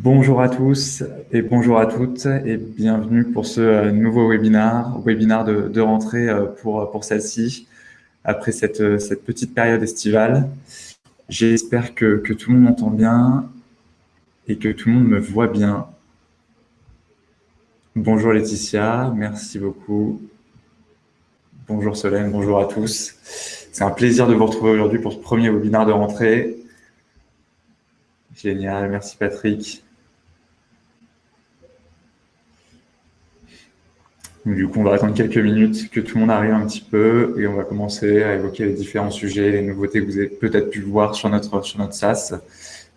Bonjour à tous et bonjour à toutes et bienvenue pour ce euh, nouveau webinaire, webinaire de, rentrée euh, pour, pour celle-ci, après cette, euh, petite période estivale. J'espère que, que, tout le monde m'entend bien et que tout le monde me voit bien. Bonjour Laetitia, merci beaucoup. Bonjour Solène, bonjour à tous. C'est un plaisir de vous retrouver aujourd'hui pour ce premier webinaire de rentrée. Génial, merci Patrick. Du coup, on va attendre quelques minutes que tout le monde arrive un petit peu et on va commencer à évoquer les différents sujets, les nouveautés que vous avez peut-être pu voir sur notre, sur notre SaaS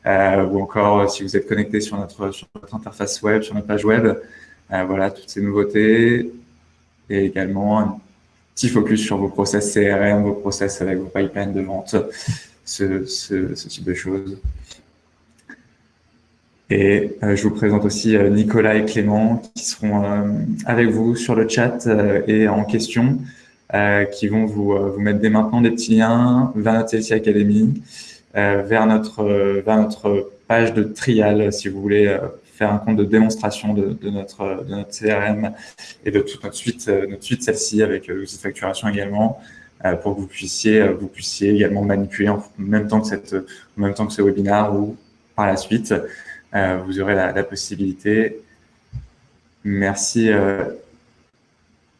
euh, ou encore si vous êtes connecté sur notre, sur notre interface web, sur notre page web. Euh, voilà, toutes ces nouveautés et également un petit focus sur vos process CRM, vos process avec vos pipelines de vente, ce, ce, ce type de choses. Et euh, je vous présente aussi euh, Nicolas et Clément qui seront euh, avec vous sur le chat et en question, qui vont vous, vous mettre dès maintenant des petits liens vers notre CLC Academy, vers, notre, vers notre page de trial si vous voulez faire un compte de démonstration de, de, notre, de notre CRM et de toute notre suite, notre suite celle-ci avec l'outil de facturation également, pour que vous puissiez, vous puissiez également manipuler en même temps que, cette, en même temps que ce webinaire ou par la suite. Euh, vous aurez la, possibilité. Merci, euh,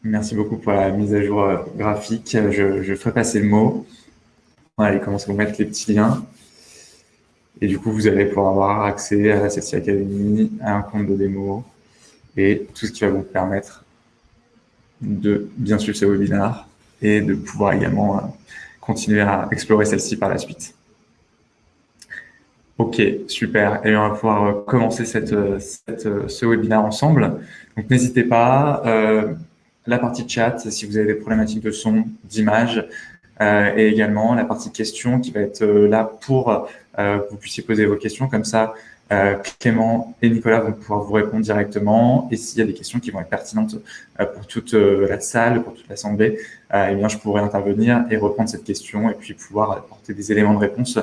merci beaucoup pour la mise à jour euh, graphique. Je, ferai passer le mot. Voilà, il commence à vous mettre les petits liens. Et du coup, vous allez pouvoir avoir accès à la CELSI Academy, à un compte de démo et tout ce qui va vous permettre de bien suivre ce webinaire et de pouvoir également continuer à explorer celle-ci par la suite. Ok, super. Et on va pouvoir euh, commencer cette, euh, euh, ce webinaire ensemble. Donc, n'hésitez pas. Euh, la partie chat, si vous avez des problématiques de son, d'image, et également la partie questions qui va être là pour que vous puissiez poser vos questions. Comme ça, Clément et Nicolas vont pouvoir vous répondre directement. Et s'il y a des questions qui vont être pertinentes pour toute la salle, pour toute l'assemblée, eh bien, je pourrais intervenir et reprendre cette question et puis pouvoir apporter des éléments de réponse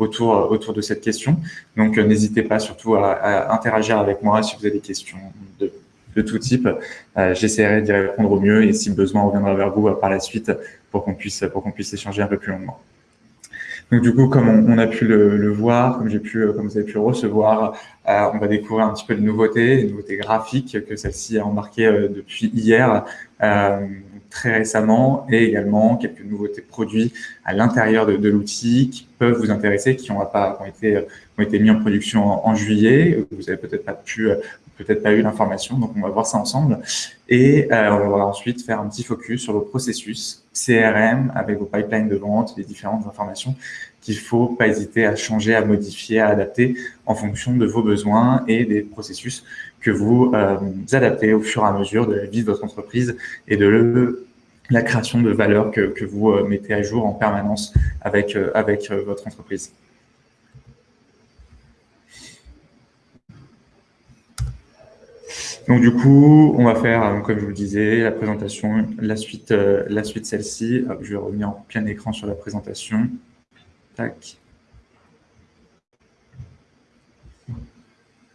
autour, de cette question. Donc, euh, n'hésitez pas surtout à, interagir avec moi si vous avez des questions de, de tout type. Euh, J'essaierai d'y répondre au mieux et si besoin, on reviendra vers vous euh, par la suite pour qu'on puisse échanger un peu plus longuement. Donc du coup, comme on, a pu le, voir, comme j'ai pu, comme vous avez pu recevoir, on va découvrir un petit peu les nouveautés, les nouveautés graphiques que celle-ci a embarquées depuis hier très récemment et également quelques nouveautés produits à l'intérieur de, l'outil qui peuvent vous intéresser, qui ont, été, ont mis en production en, juillet. Vous avez peut-être pas pu, peut-être pas eu l'information, donc on va voir ça ensemble. Et euh, on va ensuite faire un petit focus sur vos processus CRM avec vos pipelines de vente, les différentes informations qu'il faut pas hésiter à changer, à modifier, à adapter en fonction de vos besoins et des processus que vous euh, adaptez au fur et à mesure de la vie de votre entreprise et de la création de valeur que, que vous euh, mettez à jour en permanence avec, euh, avec euh, votre entreprise. Donc du coup, on va faire, comme je vous le disais, la présentation, la suite, la suite celle-ci. Je vais revenir en plein écran sur la présentation. Tac.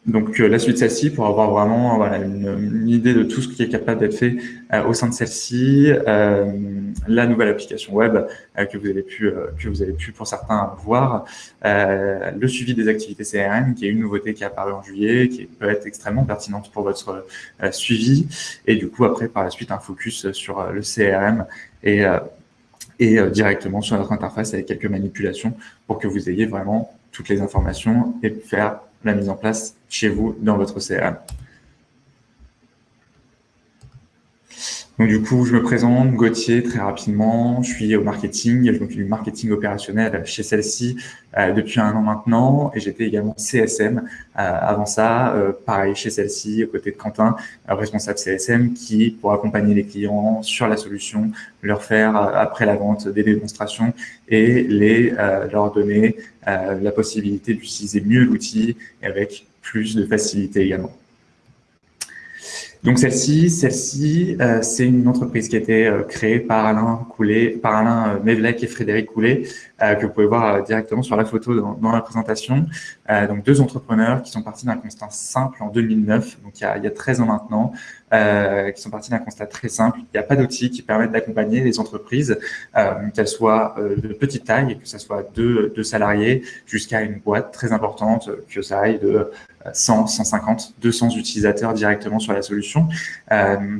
Donc euh, la suite celle-ci pour avoir vraiment voilà, une, idée de tout ce qui est capable d'être fait euh, au sein de celle-ci, euh, la nouvelle application web que vous avez pu que vous avez pu pour certains voir, le suivi des activités CRM qui est une nouveauté qui est apparue en juillet, qui peut être extrêmement pertinente pour votre suivi. Et du coup après par la suite un focus sur le CRM et et directement sur notre interface avec quelques manipulations pour que vous ayez vraiment toutes les informations et faire la mise en place chez vous dans votre CRM. Donc du coup, je me présente, Gauthier, très rapidement. Je suis au marketing, je m'occupe du marketing opérationnel chez celle-ci euh, depuis un an maintenant, et j'étais également CSM euh, avant ça, euh, pareil chez celle-ci, aux côtés de Quentin, responsable CSM, qui pour accompagner les clients sur la solution, leur faire après la vente des démonstrations et les leur donner la possibilité d'utiliser mieux l'outil avec plus de facilité également. Donc celle-ci, celle-ci, euh, c'est une entreprise qui a été euh, créée par Alain Coulet, par Alain euh, et Frédéric Coulet, que vous pouvez voir directement sur la photo dans, la présentation. donc deux entrepreneurs qui sont partis d'un constat simple en 2009, donc il y a, il y a 13 ans maintenant, qui sont partis d'un constat très simple. Il n'y a pas d'outils qui permettent d'accompagner les entreprises, qu'elles soient de petite taille, que ce soit deux, deux salariés, jusqu'à une boîte très importante, que ça aille de 100, 150, 200 utilisateurs directement sur la solution. Euh,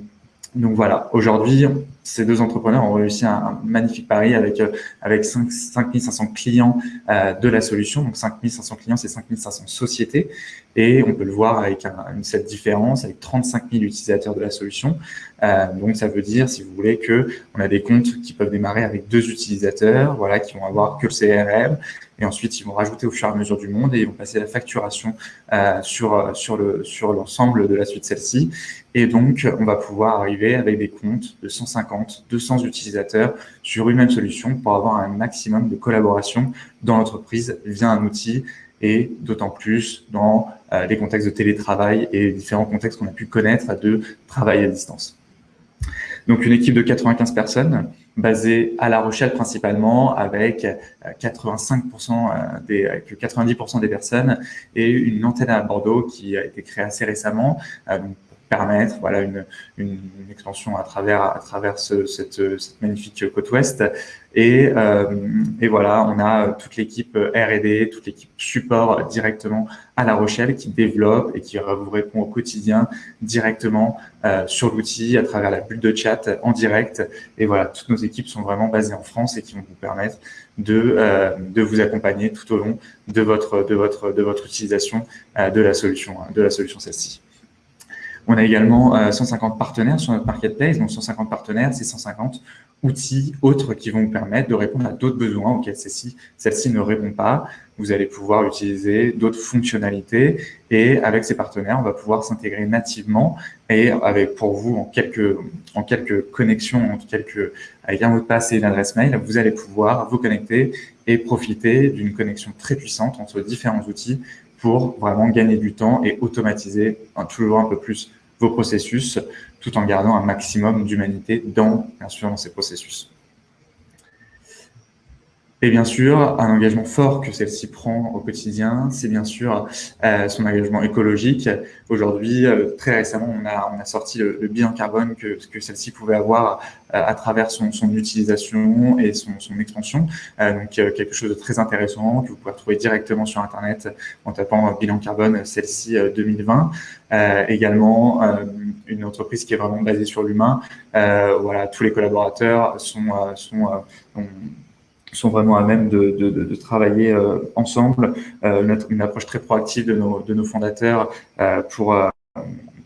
donc voilà, aujourd'hui, ces deux entrepreneurs ont réussi un, magnifique pari avec, euh, avec 5, 5500 clients euh, de la solution. Donc 5500 clients, c'est 5500 sociétés. Et on peut le voir avec cette différence, avec 35 000 utilisateurs de la solution. Euh, donc ça veut dire, si vous voulez, que on a des comptes qui peuvent démarrer avec deux utilisateurs, voilà, qui vont avoir que le CRM. Et ensuite, ils vont rajouter au fur et à mesure du monde et ils vont passer la facturation euh, sur, sur le sur l'ensemble de la suite celle-ci. Et donc, on va pouvoir arriver avec des comptes de 150, 200 utilisateurs sur une même solution pour avoir un maximum de collaboration dans l'entreprise via un outil et d'autant plus dans euh, les contextes de télétravail et différents contextes qu'on a pu connaître de travail à distance. Donc, une équipe de 95 personnes basée à La Rochelle principalement avec 85% euh, euh, des, 90% des personnes et une antenne à Bordeaux qui a été créée assez récemment. Permettre voilà une, une, extension à travers à travers ce, cette, cette, magnifique côte ouest. Et, euh, et voilà on a toute l'équipe R&D toute l'équipe support directement à La Rochelle qui développe et qui vous répond au quotidien directement euh, sur l'outil à travers la bulle de chat en direct. Et voilà toutes nos équipes sont vraiment basées en France et qui vont vous permettre de euh, de vous accompagner tout au long de votre de votre de votre utilisation euh, de la solution de la solution celle-ci on a également 150 euh, partenaires sur notre marketplace. Donc 150 partenaires, c'est 150 outils autres qui vont vous permettre de répondre à d'autres besoins auxquels celle-ci ne répond pas. Vous allez pouvoir utiliser d'autres fonctionnalités et avec ces partenaires, on va pouvoir s'intégrer nativement et avec pour vous en quelques en quelques connexions, en quelques avec un mot de passe et une adresse mail, vous allez pouvoir vous connecter et profiter d'une connexion très puissante entre différents outils pour vraiment gagner du temps et automatiser toujours un peu plus vos processus tout en gardant un maximum d'humanité dans, bien sûr, dans ces processus. Et bien sûr, un engagement fort que celle-ci prend au quotidien, c'est bien sûr euh, son engagement écologique. Aujourd'hui, euh, très récemment, on a, on a sorti le, bilan carbone que, que celle-ci pouvait avoir euh, à travers son, son, utilisation et son, son expansion. donc, quelque chose de très intéressant que vous pouvez retrouver directement sur Internet en tapant bilan carbone celle-ci 2020. également, une entreprise qui est vraiment basée sur l'humain. voilà, tous les collaborateurs sont, sont, sont sont vraiment à même de, de, de, travailler euh, ensemble, euh, une, approche très proactive de nos, de nos fondateurs euh, pour,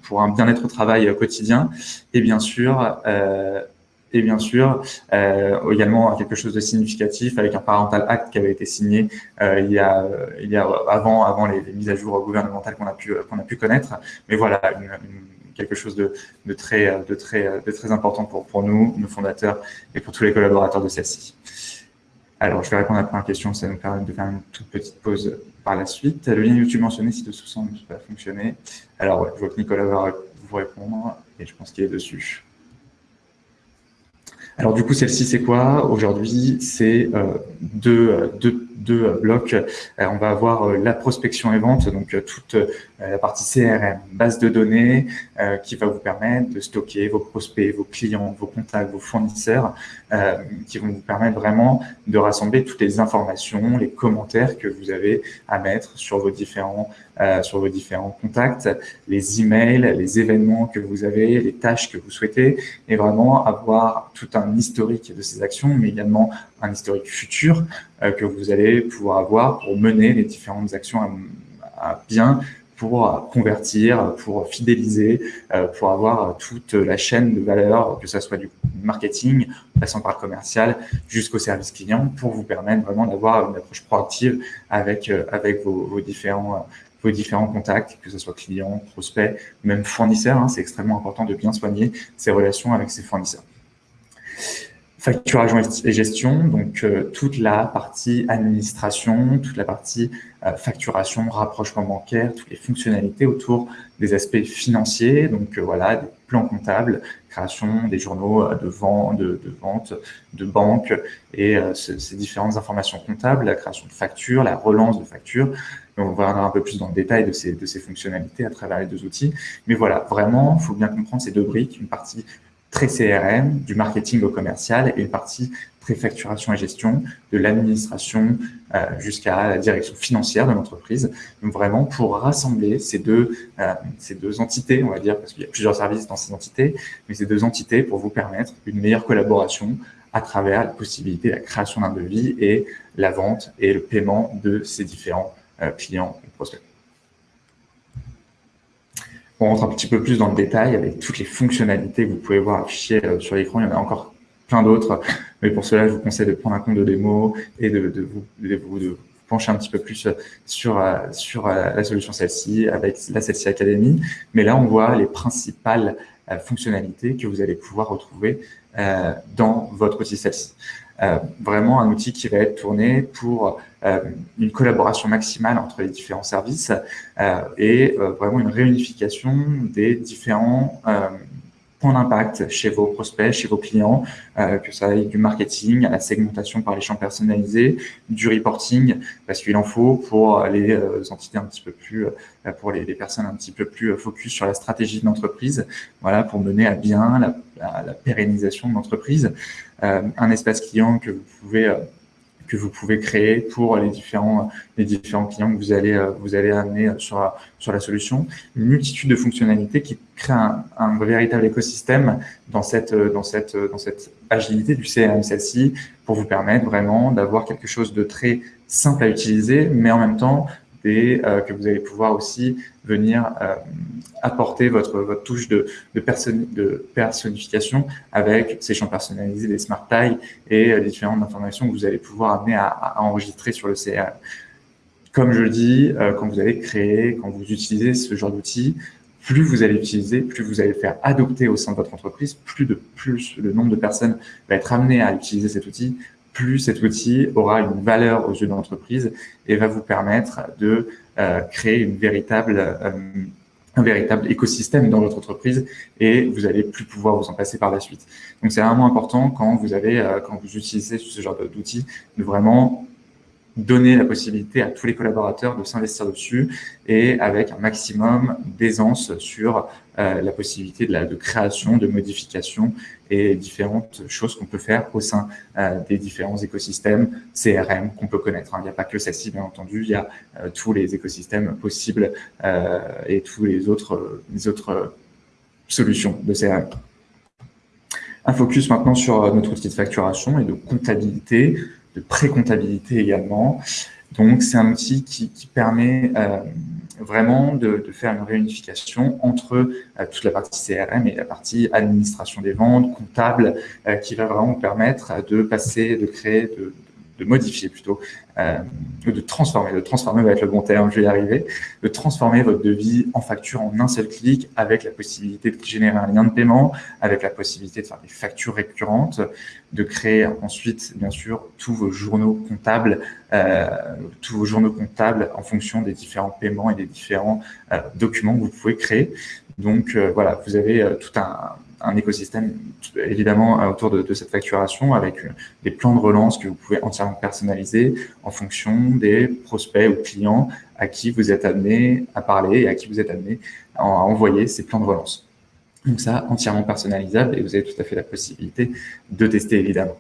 pour un bien-être au travail quotidien. Et bien sûr, et bien sûr, euh, également quelque chose de significatif avec un parental act qui avait été signé euh, il y a, il y a avant, avant les, mises à jour gouvernementales qu'on a pu qu'on a pu connaître. Mais voilà, une, quelque chose de, de, très de très de très important pour pour nous, nos fondateurs et pour tous les collaborateurs de celle-ci. Alors, je vais répondre à la première question, ça nous permet de faire une toute petite pause par la suite. Le lien YouTube mentionné, si de sous ne pas fonctionner. Alors, je vois que Nicolas va vous répondre et je pense qu'il est dessus. Alors du coup, celle-ci, c'est quoi? Aujourd'hui, c'est euh, deux, deux, deux, blocs. Euh, on va avoir euh, la prospection et vente, donc euh, toute la partie CRM, base de données, qui va vous permettre de stocker vos prospects, vos clients, vos contacts, vos fournisseurs, qui vont vous permettre vraiment de rassembler toutes les informations, les commentaires que vous avez à mettre sur vos différents euh, sur vos différents contacts, les emails, les événements que vous avez, les tâches que vous souhaitez, et vraiment avoir tout un historique de ces actions, mais également un historique futur euh, que vous allez pouvoir avoir pour mener les différentes actions à, bien pour convertir, pour fidéliser, euh, pour avoir toute la chaîne de valeur, que ce soit du marketing, passant par le commercial, jusqu'au service client, pour vous permettre vraiment d'avoir une approche proactive avec, avec vos, vos différents vos différents contacts, que ce soit clients, prospects, même fournisseurs. Hein, c'est extrêmement important de bien soigner ces relations avec ces fournisseurs. Facturation et gestion, donc euh, toute la partie administration, toute la partie euh, facturation, rapprochement bancaire, toutes les fonctionnalités autour des aspects financiers, donc euh, voilà, des plans comptables, création des journaux de, vente, de, de vente, de banque et ces différentes informations comptables, la création de factures, la relance de factures. on va rentrer un peu plus dans le détail de ces, de ces fonctionnalités à travers les deux outils. Mais voilà, vraiment, il faut bien comprendre ces deux briques, une partie très CRM, du marketing au commercial et une partie très facturation et gestion, de l'administration euh, jusqu'à la direction financière de l'entreprise. Donc vraiment pour rassembler ces deux, euh, ces deux entités, on va dire, parce qu'il y a plusieurs services dans ces entités, mais ces deux entités pour vous permettre une meilleure collaboration à travers la possibilité de la création d'un devis et la vente et le paiement de ces différents euh, clients et prospects. On rentre un petit peu plus dans le détail avec toutes les fonctionnalités que vous pouvez voir affichées euh, sur l'écran. Il y en a encore plein d'autres, mais pour cela, je vous conseille de prendre un compte de démo et de, vous, pencher un petit peu plus sur, euh, sur euh, la solution celle-ci avec la celle-ci Academy. Mais là, on voit les principales fonctionnalités que vous allez pouvoir retrouver dans votre outil celle-ci. Euh, vraiment un outil qui va être tourné pour euh, une collaboration maximale entre les différents services euh, et vraiment une réunification des différents point d'impact chez vos prospects, chez vos clients, euh, que ça aille du marketing à la segmentation par les champs personnalisés, du reporting, parce qu'il en faut pour les euh, entités un petit peu plus, euh, pour les, les, personnes un petit peu plus focus sur la stratégie de l'entreprise, voilà, pour mener à bien la, la, la pérennisation de l'entreprise. Un espace client que vous pouvez que vous pouvez créer pour les différents, les différents clients que vous allez, euh, vous allez amener sur, sur la solution. Une multitude de fonctionnalités qui créent un, véritable écosystème dans cette, dans, cette, dans cette agilité du CRM, celle-ci, pour vous permettre vraiment d'avoir quelque chose de très simple à utiliser, mais en même temps et euh, que vous allez pouvoir aussi venir euh, apporter votre, votre touche de, de, de, personnification avec ces champs personnalisés, des smart tags et euh, différentes informations que vous allez pouvoir amener à, enregistrer sur le CRM. Comme je le dis, quand vous allez créer, quand vous utilisez ce genre d'outils, plus vous allez utiliser, plus vous allez faire adopter au sein de votre entreprise, plus de plus le nombre de personnes va être amené à utiliser cet outil, plus cet outil aura une valeur aux yeux de l'entreprise et va vous permettre de euh, créer euh, un véritable écosystème dans votre entreprise et vous allez plus pouvoir vous en passer par la suite. Donc, c'est vraiment important quand vous avez, euh, quand vous utilisez ce genre d'outils, de vraiment donner la possibilité à tous les collaborateurs de s'investir dessus et avec un maximum d'aisance sur euh, la possibilité de, de création, de modification et différentes choses qu'on peut faire au sein euh, des différents écosystèmes CRM qu'on peut connaître. Hein. Il n'y a pas que celle-ci, bien entendu, il y a euh, tous les écosystèmes possibles et tous les autres, les autres solutions de CRM. Un focus maintenant sur notre outil de facturation et de comptabilité pré-comptabilité également. Donc, c'est un outil qui, permet euh, vraiment de, faire une réunification entre euh, toute la partie CRM et la partie administration des ventes, comptable, euh, qui va vraiment permettre de passer, de créer, de, de modifier plutôt, euh, de transformer, de transformer va être le bon terme, je vais y arriver, de transformer votre devis en facture en un seul clic avec la possibilité de générer un lien de paiement, avec la possibilité de faire des factures récurrentes, de créer ensuite, bien sûr, tous vos journaux comptables, euh, tous vos journaux comptables en fonction des différents paiements et des différents euh, documents que vous pouvez créer. Donc euh, voilà, vous avez tout un, un écosystème évidemment autour de, cette facturation avec euh, des plans de relance que vous pouvez entièrement personnaliser en fonction des prospects ou clients à qui vous êtes amené à parler et à qui vous êtes amené à envoyer ces plans de relance. Donc ça, entièrement personnalisable et vous avez tout à fait la possibilité de tester évidemment.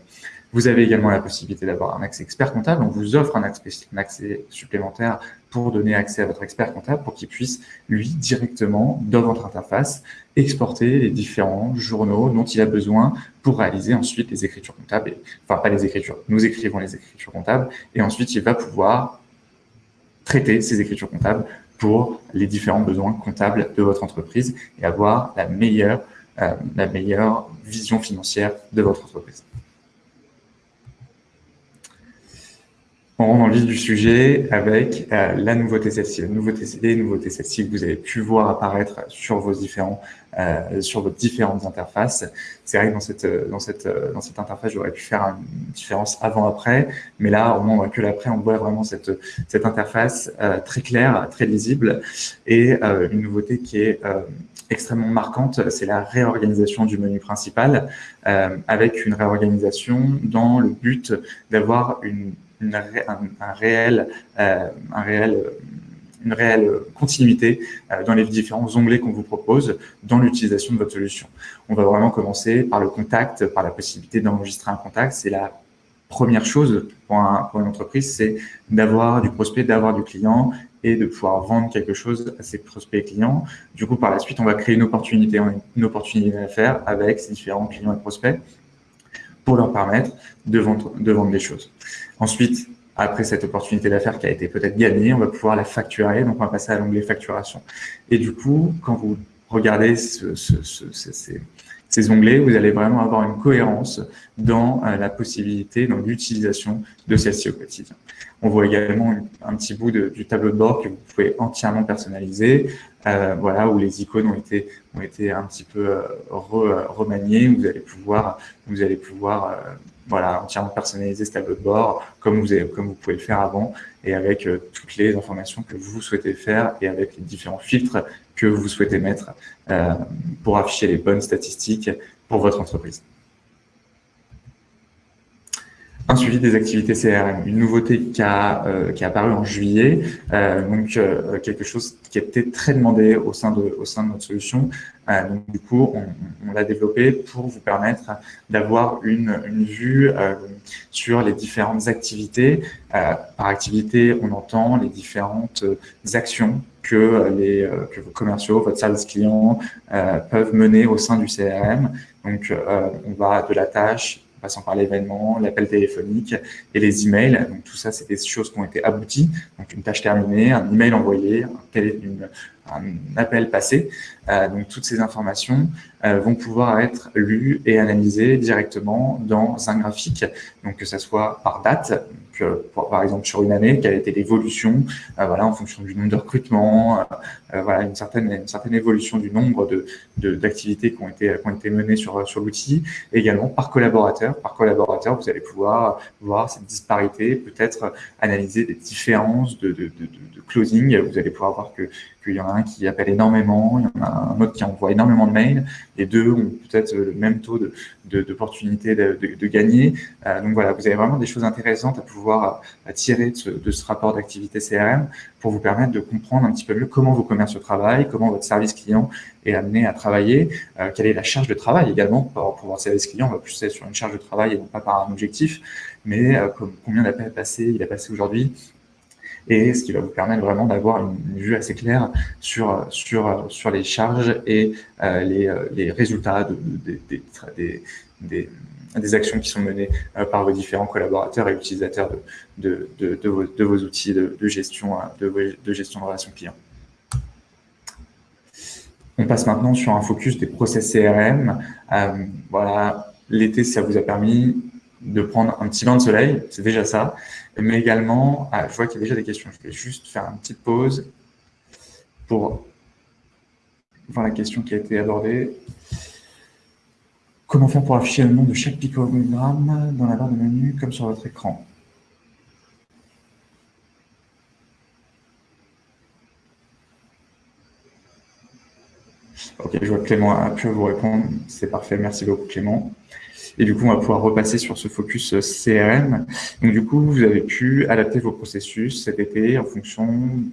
Vous avez également la possibilité d'avoir un accès expert comptable. On vous offre un accès, supplémentaire pour donner accès à votre expert comptable pour qu'il puisse, lui, directement, dans votre interface, exporter les différents journaux dont il a besoin pour réaliser ensuite les écritures comptables. enfin, pas les écritures, nous écrivons les écritures comptables et ensuite il va pouvoir traiter ces écritures comptables pour les différents besoins comptables de votre entreprise et avoir la meilleure, euh, la meilleure vision financière de votre entreprise. On rentre dans le vif du sujet avec euh, la nouveauté celle-ci, la nouveauté, les nouveautés celle-ci que vous avez pu voir apparaître sur vos différents, euh, sur vos différentes interfaces. C'est vrai que dans cette, dans cette, dans cette interface, j'aurais pu faire une différence avant-après, mais là, au moins, voit que l'après, on voit vraiment cette, cette interface euh, très claire, très lisible, et euh, une nouveauté qui est euh, extrêmement marquante, c'est la réorganisation du menu principal, avec une réorganisation dans le but d'avoir une un, réel, euh, un réel une réelle continuité euh, dans les différents onglets qu'on vous propose dans l'utilisation de votre solution. On va vraiment commencer par le contact, par la possibilité d'enregistrer un contact. C'est la première chose pour, pour une entreprise, c'est d'avoir du prospect, d'avoir du client et de pouvoir vendre quelque chose à ses prospects et clients. Du coup, par la suite, on va créer une opportunité, une opportunité d'affaires avec ces différents clients et prospects pour leur permettre de vendre, de vendre des choses. Ensuite, après cette opportunité d'affaires qui a été peut-être gagnée, on va pouvoir la facturer, donc on va passer à l'onglet facturation. Et du coup, quand vous regardez ce, ces, onglets, vous allez vraiment avoir une cohérence dans euh, la possibilité, dans l'utilisation de celle-ci au quotidien. On voit également un petit bout du tableau de bord que vous pouvez entièrement personnaliser, euh, voilà, où les icônes ont été, ont été un petit peu euh, remaniées, vous allez pouvoir, vous allez pouvoir voilà, entièrement personnaliser ce tableau de bord comme vous, avez, comme vous pouvez le faire avant et avec euh, toutes les informations que vous souhaitez faire et avec les différents filtres que vous souhaitez mettre euh, pour afficher les bonnes statistiques pour votre entreprise. Un suivi des activités CRM, une nouveauté qui a, euh, qui a apparu en juillet, euh, donc euh, quelque chose qui était très demandé au sein de, au sein de notre solution. Euh, donc du coup, on, on l'a développé pour vous permettre d'avoir une, une vue sur les différentes activités. par activité, on entend les différentes actions que les que vos commerciaux, votre service client peuvent mener au sein du CRM. Donc, on va de la tâche passant par l'événement, l'appel téléphonique et les emails. Donc tout ça, c'est des choses qui ont été abouties. Donc une tâche terminée, un email envoyé, un, une, un appel passé. Euh, donc toutes ces informations euh, vont pouvoir être lues et analysées directement dans un graphique. Donc que ce soit par date, par exemple sur une année, quelle a été l'évolution, euh, voilà, en fonction du nombre de recrutements, voilà, une certaine, une certaine évolution du nombre de d'activités qui ont été qui ont été menées sur sur l'outil. Également par collaborateur, par collaborateur, vous allez pouvoir voir cette disparité, peut-être analyser des différences de, de, de, de closing. Vous allez pouvoir voir que qu'il y en a un qui appelle énormément, il y en a un autre qui envoie énormément de mails. Les deux ont peut-être le même taux d'opportunité de, de, de, gagner. Euh, donc voilà, vous avez vraiment des choses intéressantes à pouvoir tirer de ce, de ce rapport d'activité CRM pour vous permettre de comprendre un petit peu mieux comment vos commerces travaillent, comment votre service client est amené à travailler, euh, quelle est la charge de travail également pour, pour votre service client. On va plus être sur une charge de travail et non pas par un objectif, mais euh, combien d'appels passé il a passé aujourd'hui, et ce qui va vous permettre vraiment d'avoir une, vue assez claire sur, sur, sur les charges et euh, les, euh, les, résultats de, des, des, actions qui sont menées euh, par vos différents collaborateurs et utilisateurs de, de, vos, vos, outils de, gestion, de, gestion de relations clients. On passe maintenant sur un focus des process CRM. voilà, l'été, ça vous a permis de prendre un petit bain de soleil, c'est déjà ça. Mais également, ah, je vois qu'il y a déjà des questions. Je vais juste faire une petite pause pour voir la question qui a été abordée. Comment faire pour afficher le nom de chaque picogramme dans la barre de menu comme sur votre écran? Ok, je vois Clément a pu vous répondre. C'est parfait. Merci beaucoup, Clément. Et du coup, on va pouvoir repasser sur ce focus euh, CRM. Donc, du coup, vous avez pu adapter vos processus cet été en fonction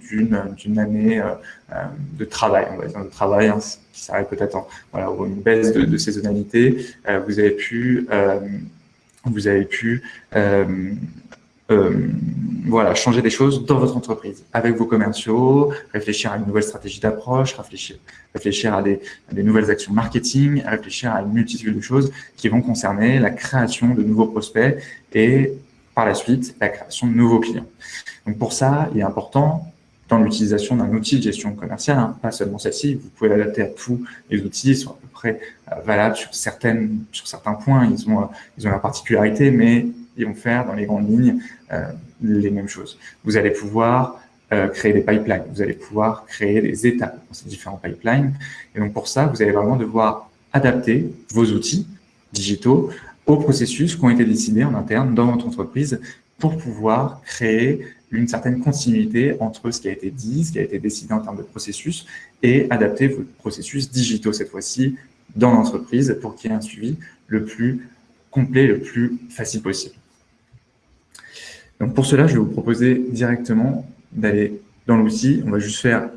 d'une année euh, euh, de travail, on va dire de travail, hein, qui s'arrête peut-être en voilà, une baisse de, de saisonnalité. vous avez pu, vous avez pu euh, voilà, changer des choses dans votre entreprise, avec vos commerciaux, réfléchir à une nouvelle stratégie d'approche, réfléchir, réfléchir à des, des, nouvelles actions marketing, réfléchir à une multitude de choses qui vont concerner la création de nouveaux prospects et par la suite la création de nouveaux clients. Donc pour ça, il est important dans l'utilisation d'un outil de gestion commerciale, hein, pas seulement celle-ci, vous pouvez l'adapter à tous les outils, ils sont à peu près euh, valables sur, certaines, sur certains points, ils ont, ils ont la particularité, mais ils vont faire dans les grandes lignes les mêmes choses. Vous allez pouvoir créer des pipelines, vous allez pouvoir créer des étapes dans ces différents pipelines. Et donc pour ça, vous allez vraiment devoir adapter vos outils digitaux aux processus qui ont été décidés en interne dans votre entreprise pour pouvoir créer une certaine continuité entre ce qui a été dit, ce qui a été décidé en termes de processus et adapter vos processus digitaux cette fois-ci dans l'entreprise pour qu'il y ait un suivi le plus complet, le plus facile possible. Donc pour cela, je vais vous proposer directement d'aller dans l'outil. On va juste faire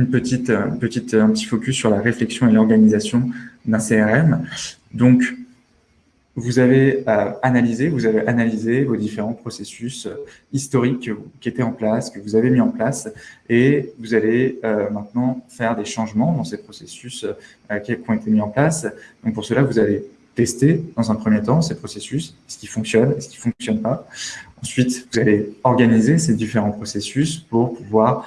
une petite, une petite, un petit focus sur la réflexion et l'organisation d'un CRM. Donc, vous avez euh, analysé, vous avez analysé vos différents processus euh, historiques qui étaient en place, que vous avez mis en place, et vous allez euh, maintenant faire des changements dans ces processus qui ont été mis en place. Donc pour cela, vous allez tester dans un premier temps ces processus, ce qui fonctionne, ce qui fonctionne pas? Ensuite, vous allez organiser ces différents processus pour pouvoir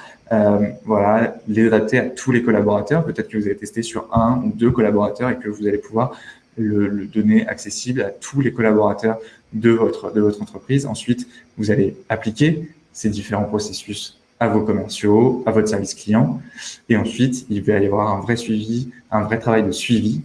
voilà, les adapter à tous les collaborateurs. Peut-être que vous avez testé sur un ou deux collaborateurs et que vous allez pouvoir le, donner accessible à tous les collaborateurs de votre, de votre entreprise. Ensuite, vous allez appliquer ces différents processus à vos commerciaux, à votre service client. Et ensuite, il va y avoir un vrai suivi, un vrai travail de suivi,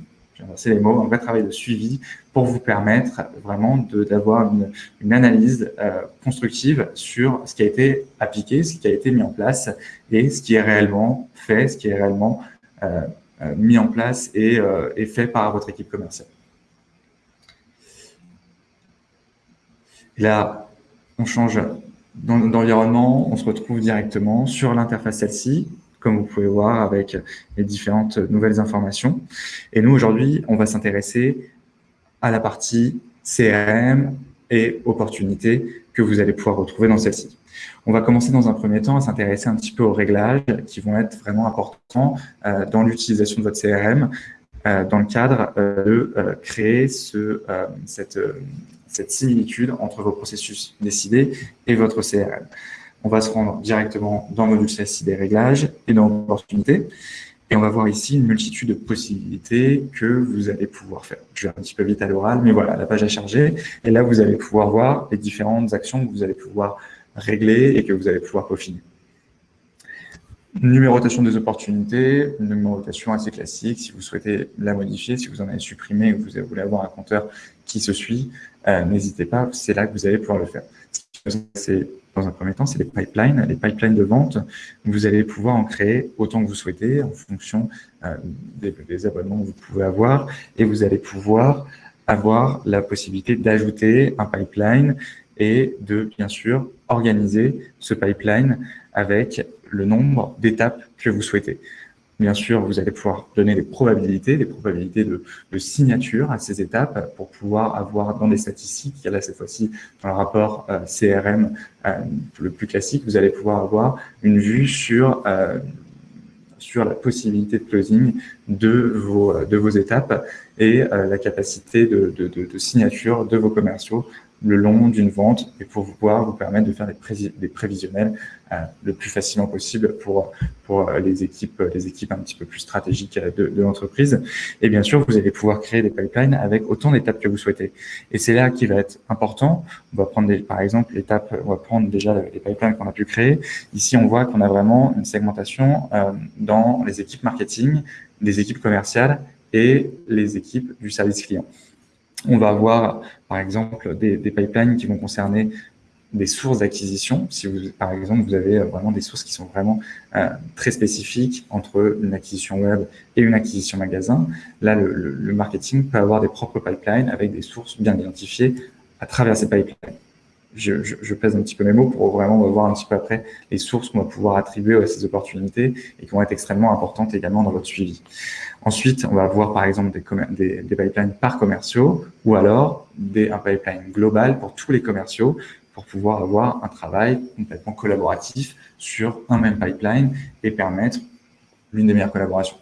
c'est les mots, un vrai travail de suivi pour vous permettre vraiment d'avoir une, une, analyse euh, constructive sur ce qui a été appliqué, ce qui a été mis en place et ce qui est réellement fait, ce qui est réellement euh, euh, mis en place et, et, fait par votre équipe commerciale. Là, on change d'environnement, on se retrouve directement sur l'interface celle-ci, comme vous pouvez voir avec les différentes nouvelles informations. Et nous, aujourd'hui, on va s'intéresser à la partie CRM et opportunités que vous allez pouvoir retrouver dans celle-ci. On va commencer dans un premier temps à s'intéresser un petit peu aux réglages qui vont être vraiment importants euh, dans l'utilisation de votre CRM euh, dans le cadre euh, de créer ce, cette, cette similitude entre vos processus décidés et votre CRM. On va se rendre directement dans le module CSI des réglages et dans l'opportunité. Et on va voir ici une multitude de possibilités que vous allez pouvoir faire. Je vais un petit peu vite à l'oral, mais voilà, la page a chargé. Et là, vous allez pouvoir voir les différentes actions que vous allez pouvoir régler et que vous allez pouvoir peaufiner. Numérotation des opportunités, numérotation assez classique. Si vous souhaitez la modifier, si vous en avez supprimé ou vous voulez avoir un compteur qui se suit, euh, n'hésitez pas, c'est là que vous allez pouvoir le faire. Dans un premier temps, c'est les pipelines, les pipelines de vente. Vous allez pouvoir en créer autant que vous souhaitez en fonction euh, des, des, abonnements que vous pouvez avoir et vous allez pouvoir avoir la possibilité d'ajouter un pipeline et de, bien sûr, organiser ce pipeline avec le nombre d'étapes que vous souhaitez. Bien sûr, vous allez pouvoir donner des probabilités, des probabilités de, signature à ces étapes pour pouvoir avoir dans des statistiques, là cette fois-ci dans le rapport euh, CRM euh, le plus classique, vous allez pouvoir avoir une vue sur euh, sur la possibilité de closing de vos, de vos étapes et la capacité de, de, signature de vos commerciaux le long d'une vente et pour pouvoir vous permettre de faire des, prévisionnels euh, le plus facilement possible pour, pour les, équipes, les équipes un petit peu plus stratégiques de, de l'entreprise. Et bien sûr, vous allez pouvoir créer des pipelines avec autant d'étapes que vous souhaitez. Et c'est là qui va être important. On va prendre des, par exemple l'étape, on va prendre déjà les pipelines qu'on a pu créer. Ici, on voit qu'on a vraiment une segmentation euh, dans les équipes marketing, les équipes commerciales et les équipes du service client. On va avoir, par exemple, des, pipelines qui vont concerner des sources d'acquisition. Si vous, par exemple, vous avez vraiment des sources qui sont vraiment euh, très spécifiques entre une acquisition web et une acquisition magasin, là, le, marketing peut avoir des propres pipelines avec des sources bien identifiées à travers ces pipelines. Je, pèse un petit peu mes mots pour vraiment voir un petit peu après les sources qu'on va pouvoir attribuer à ces opportunités et qui vont être extrêmement importantes également dans votre suivi. Ensuite, on va voir par exemple des, des, pipelines par commerciaux ou alors des, un pipeline global pour tous les commerciaux pour pouvoir avoir un travail complètement collaboratif sur un même pipeline et permettre l'une des meilleures collaborations.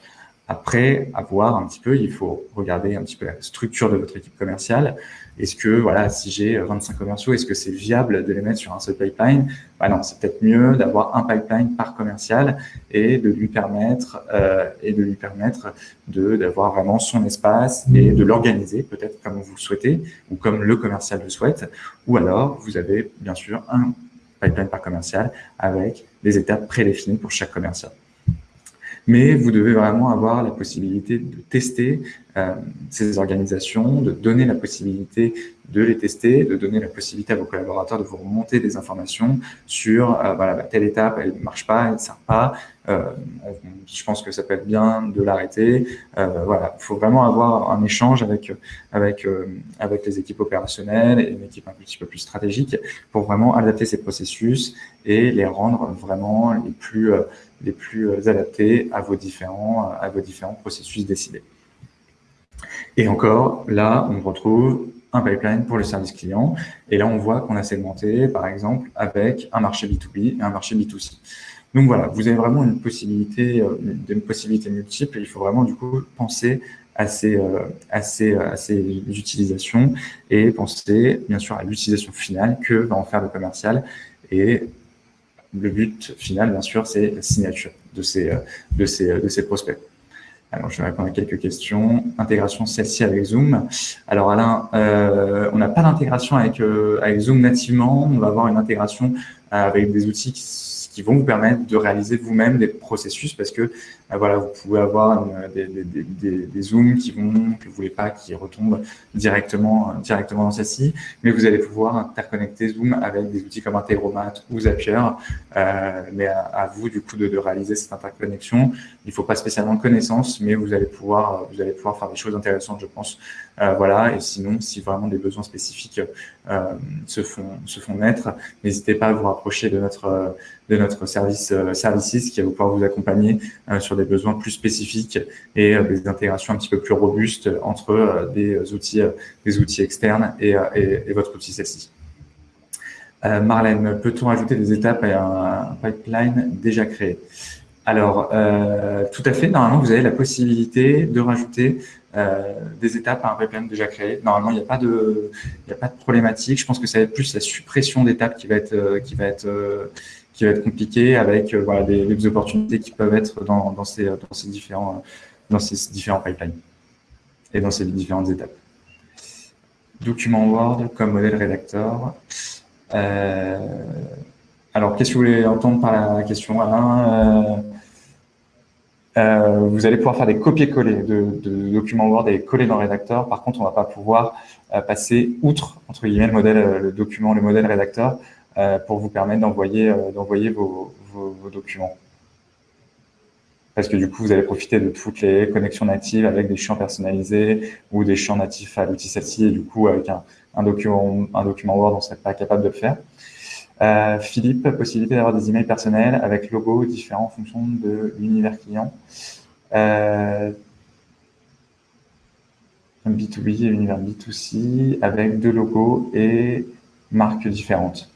Après, à voir un petit peu, il faut regarder un petit peu la structure de votre équipe commerciale. Est-ce que, voilà, si j'ai 25 commerciaux, est-ce que c'est viable de les mettre sur un seul pipeline? Bah Non, c'est peut-être mieux d'avoir un pipeline par commercial et de lui permettre euh, et de lui permettre de d'avoir vraiment son espace et de l'organiser peut-être comme vous le souhaitez ou comme le commercial le souhaite. Ou alors, vous avez bien sûr un pipeline par commercial avec des étapes prédéfinies pour chaque commercial mais vous devez vraiment avoir la possibilité de tester euh, ces organisations, de donner la possibilité de les tester, de donner la possibilité à vos collaborateurs de vous remonter des informations sur euh, voilà, bah, telle étape, elle ne marche pas, elle ne sert pas, euh, je pense que ça peut être bien de l'arrêter. Euh, voilà, il faut vraiment avoir un échange avec, avec, euh, avec les équipes opérationnelles et une équipe un petit peu plus stratégique pour vraiment adapter ces processus et les rendre vraiment les plus, euh, les plus adaptés à vos différents, à vos différents processus décidés. Et encore, là, on retrouve un pipeline pour le service client. Et là, on voit qu'on a segmenté, par exemple, avec un marché B2B et un marché B2C. Donc voilà, vous avez vraiment une possibilité, euh, une possibilité multiple. il faut vraiment, du coup, penser à ces, euh, à ces, à ces utilisations et penser, bien sûr, à l'utilisation finale que va en faire le commercial. Et le but final, bien sûr, c'est la signature de ces, euh, de ces, de ces prospects. Alors, je vais répondre à quelques questions. Intégration celle-ci avec Zoom. Alors, Alain, euh, on n'a pas d'intégration avec, euh, avec Zoom nativement. On va avoir une intégration avec des outils qui qui vont vous permettre de réaliser vous-même des processus parce que euh, voilà, vous pouvez avoir des, des, zooms qui vont, que vous voulez pas, qui retombent directement, directement dans celle-ci, mais vous allez pouvoir interconnecter Zoom avec des outils comme Integromat ou Zapier, euh, mais à, vous du coup de, de, réaliser cette interconnexion. Il faut pas spécialement de connaissances, mais vous allez pouvoir, vous allez pouvoir faire des choses intéressantes, je pense. Euh, voilà, et sinon, si vraiment des besoins spécifiques euh, se font se font naître, n'hésitez pas à vous rapprocher de notre de notre service euh, services qui va pouvoir vous accompagner euh, sur des besoins plus spécifiques et euh, des intégrations un petit peu plus robustes entre des outils des outils externes et, et, votre outil celle-ci. Marlène, peut-on ajouter des étapes à un pipeline déjà créé? Alors, tout à fait. Normalement, vous avez la possibilité de rajouter des étapes à un pipeline déjà créé. Normalement, il n'y a pas de, il a pas de problématique. Je pense que ça va être plus la suppression d'étapes qui va être, qui va être qui va être compliqué avec euh, voilà, des, opportunités qui peuvent être dans, dans, ces, dans, ces différents, dans ces différents pipelines et dans ces différentes étapes. Document Word comme modèle rédacteur. Euh, alors, qu'est-ce que vous voulez entendre par la question, Alain? Euh, euh, Vous allez pouvoir faire des copier-coller de, de, documents Word et coller dans le rédacteur. Par contre, on ne va pas pouvoir passer outre, entre guillemets, le modèle, le document, le modèle rédacteur. Euh, pour vous permettre d'envoyer euh, vos, documents. Parce que du coup, vous allez profiter de toutes les connexions natives avec des champs personnalisés ou des champs natifs à l'outil celle-ci. Et du coup, avec un, document, un document Word, on ne serait pas capable de le faire. Euh, Philippe, possibilité d'avoir des emails personnels avec logos différents en fonction de l'univers client. Euh, B2B et univers B2C avec deux logos et marques différentes.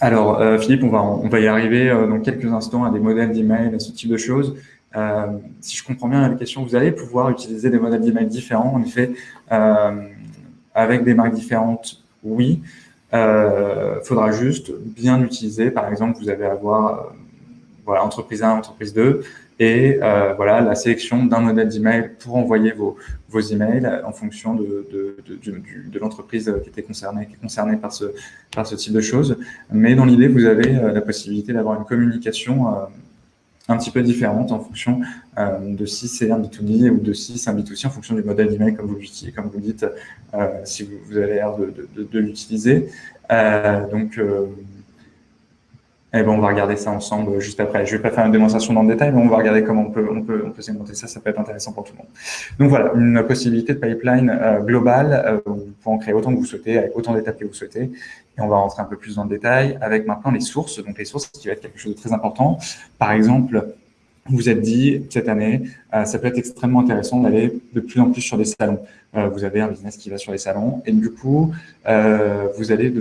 Alors, euh, Philippe, on va, on va y arriver euh, dans quelques instants à des modèles d'email, à ce type de choses. Euh, si je comprends bien la question, vous allez pouvoir utiliser des modèles d'email différents. En effet, avec des marques différentes, oui. Il faudra juste bien utiliser. Par exemple, vous allez avoir voilà, entreprise 1, entreprise 2, et euh, voilà la sélection d'un modèle d'email pour envoyer vos, vos emails en fonction de, de, de, de l'entreprise qui était concernée, qui est concernée par ce, par ce type de choses. Mais dans l'idée, vous avez euh, la possibilité d'avoir une communication euh, un petit peu différente en fonction de si c'est un B2B ou de si c'est un B2C en fonction du modèle d'email comme vous comme vous dites, si vous, avez l'air de, de l'utiliser. donc eh ben, on va regarder ça ensemble juste après. Je vais pas faire une démonstration dans le détail, mais on va regarder comment on peut, segmenter ça. Ça peut être intéressant pour tout le monde. Donc voilà, une possibilité de pipeline euh, globale. Euh, vous pouvez en créer autant que vous souhaitez, avec autant d'étapes que vous souhaitez. Et on va rentrer un peu plus dans le détail avec maintenant les sources. Donc les sources, qui va être quelque chose de très important. Par exemple, vous vous êtes dit cette année, euh, ça peut être extrêmement intéressant d'aller de plus en plus sur des salons. Euh, vous avez un business qui va sur les salons et du coup, euh, vous allez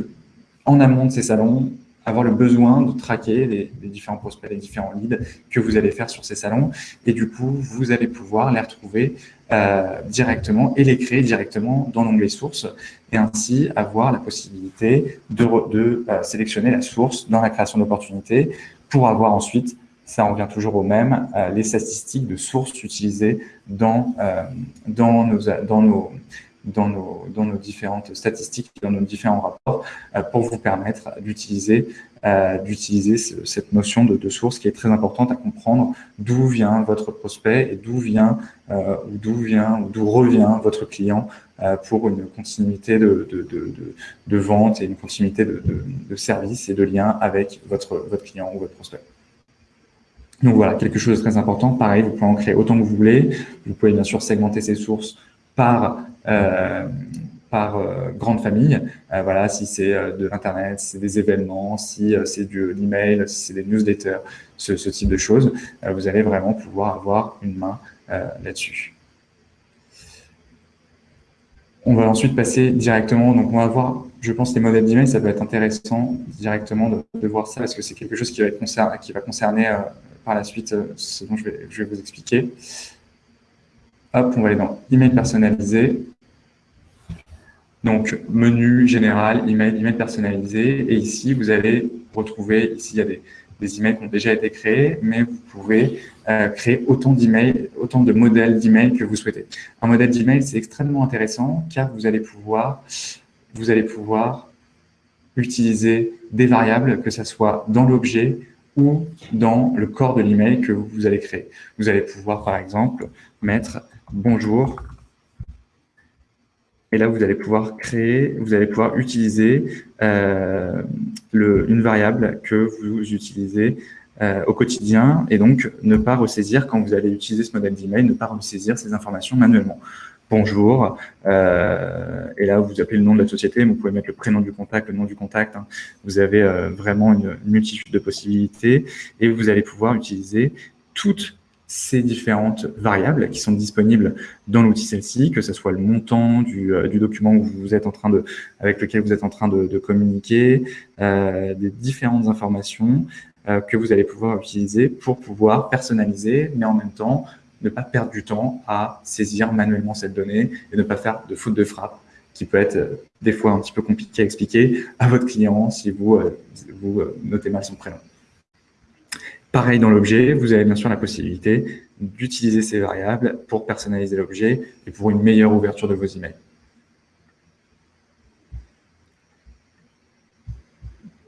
en amont de ces salons avoir le besoin de traquer les, différents prospects, les différents leads que vous allez faire sur ces salons. Et du coup, vous allez pouvoir les retrouver euh, directement et les créer directement dans l'onglet source et ainsi avoir la possibilité de, de euh, sélectionner la source dans la création d'opportunités pour avoir ensuite ça revient toujours au même, euh, les statistiques de sources utilisées dans, dans, nos, dans, nos, dans nos, dans nos différentes statistiques, dans nos différents rapports, euh, pour vous permettre d'utiliser euh, cette notion de, de, source qui est très importante à comprendre d'où vient votre prospect et d'où vient euh, d'où vient ou d'où revient votre client pour une continuité de, de, de, vente et une continuité de, service et de lien avec votre, votre client ou votre prospect. Donc voilà, quelque chose de très important. Pareil, vous pouvez en créer autant que vous voulez. Vous pouvez bien sûr segmenter ces sources par par euh, grande famille. Euh, voilà, si c'est de l'internet, si c'est des événements, si c'est du email, si c'est des newsletters, ce, type de choses, vous allez vraiment pouvoir avoir une main là-dessus. On va ensuite passer directement, donc on va voir, je pense, les modèles d'email, ça peut être intéressant directement de, de voir ça parce que c'est quelque chose qui va, qui va concerner par la suite ce dont je vais, je vais vous expliquer. Hop, on va aller dans email personnalisé. Donc, menu général, email, email personnalisé. Et ici, vous allez retrouver, ici, il y a des, emails qui ont déjà été créés, mais vous pouvez euh, créer autant d'emails, autant de modèles d'emails que vous souhaitez. Un modèle d'email, c'est extrêmement intéressant car vous allez pouvoir, vous allez pouvoir utiliser des variables, que ce soit dans l'objet ou dans le corps de l'email que vous allez créer. Vous allez pouvoir, par exemple, mettre bonjour. Et là, vous allez pouvoir créer, vous allez pouvoir utiliser euh, le, une variable que vous utilisez euh, au quotidien et donc ne pas ressaisir quand vous allez utiliser ce modèle d'email, ne pas ressaisir ces informations manuellement. Bonjour, euh, et là vous appelez le nom de la société, vous pouvez mettre le prénom du contact, le nom du contact. Hein. Vous avez euh, vraiment une multitude de possibilités et vous allez pouvoir utiliser toutes ces différentes variables qui sont disponibles dans l'outil celle-ci, que ce soit le montant du, euh, du, document où vous êtes en train de, avec lequel vous êtes en train de, de communiquer, euh, des différentes informations euh, que vous allez pouvoir utiliser pour pouvoir personnaliser, mais en même temps ne pas perdre du temps à saisir manuellement cette donnée et ne pas faire de faute de frappe qui peut être euh, des fois un petit peu compliqué à expliquer à votre client si vous, euh, vous notez mal son prénom. Pareil dans l'objet, vous avez bien sûr la possibilité d'utiliser ces variables pour personnaliser l'objet et pour une meilleure ouverture de vos emails.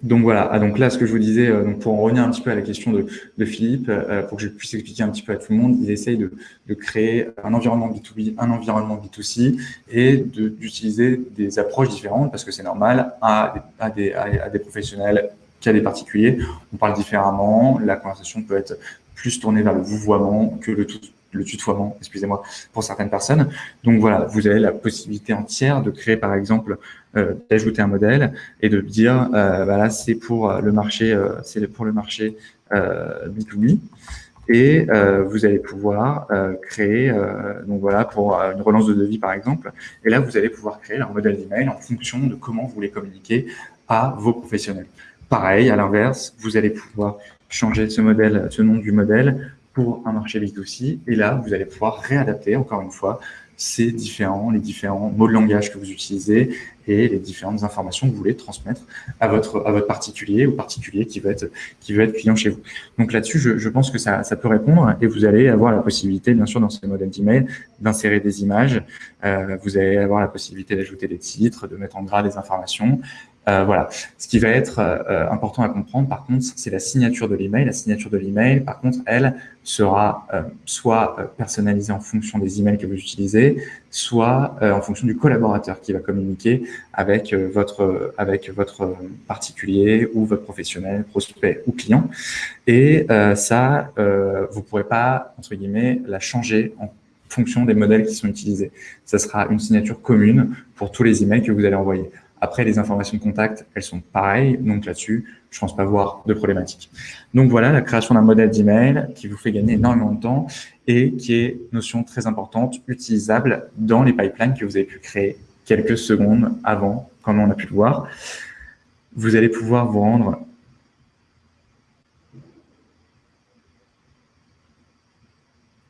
Donc voilà, ah, donc là, ce que je vous disais, euh, pour en revenir un petit peu à la question de, Philippe, euh, pour que je puisse expliquer un petit peu à tout le monde, il essaye de, créer un environnement B2B, un environnement B2C et d'utiliser des approches différentes parce que c'est normal à des professionnels des particuliers. On parle différemment, la conversation peut être plus tournée vers le vouvoiement que le, tout, tutoiement, excusez-moi, pour certaines personnes. Donc voilà, vous avez la possibilité entière de créer, par exemple, euh, d'ajouter un modèle et de dire, euh, voilà, c'est pour le marché, euh, c'est pour le marché euh, B2B. Et vous allez pouvoir créer, donc voilà, pour une relance de devis par exemple. Et là, vous allez pouvoir créer un modèle d'email en fonction de comment vous voulez communiquer à vos professionnels. Pareil, à l'inverse, vous allez pouvoir changer ce modèle, ce nom du modèle pour un marché B2C. Et là, vous allez pouvoir réadapter, encore une fois, ces différents, les différents mots de langage que vous utilisez et les différentes informations que vous voulez transmettre à votre, à votre particulier ou particulier qui veut être, qui veut être client chez vous. Donc là-dessus, je, pense que ça, ça peut répondre et vous allez avoir la possibilité, bien sûr, dans ces modèles d'email, d'insérer des images. Euh, vous allez avoir la possibilité d'ajouter des titres, de mettre en gras des informations euh, voilà. Ce qui va être euh, important à comprendre, par contre, c'est la signature de l'email. La signature de l'email, par contre, elle sera euh, soit personnalisée en fonction des emails que vous utilisez, soit en fonction du collaborateur qui va communiquer avec votre avec votre particulier ou votre professionnel, prospect ou client. Et ça, vous pourrez pas entre guillemets la changer en fonction des modèles qui sont utilisés. Ça sera une signature commune pour tous les emails que vous allez envoyer. Après, les informations de contact, elles sont pareilles. Donc là-dessus, je ne pense pas voir de problématique. Donc voilà la création d'un modèle d'email qui vous fait gagner énormément de temps et qui est notion très importante, utilisable dans les pipelines que vous avez pu créer quelques secondes avant, comme on a pu le voir. Vous allez pouvoir vous rendre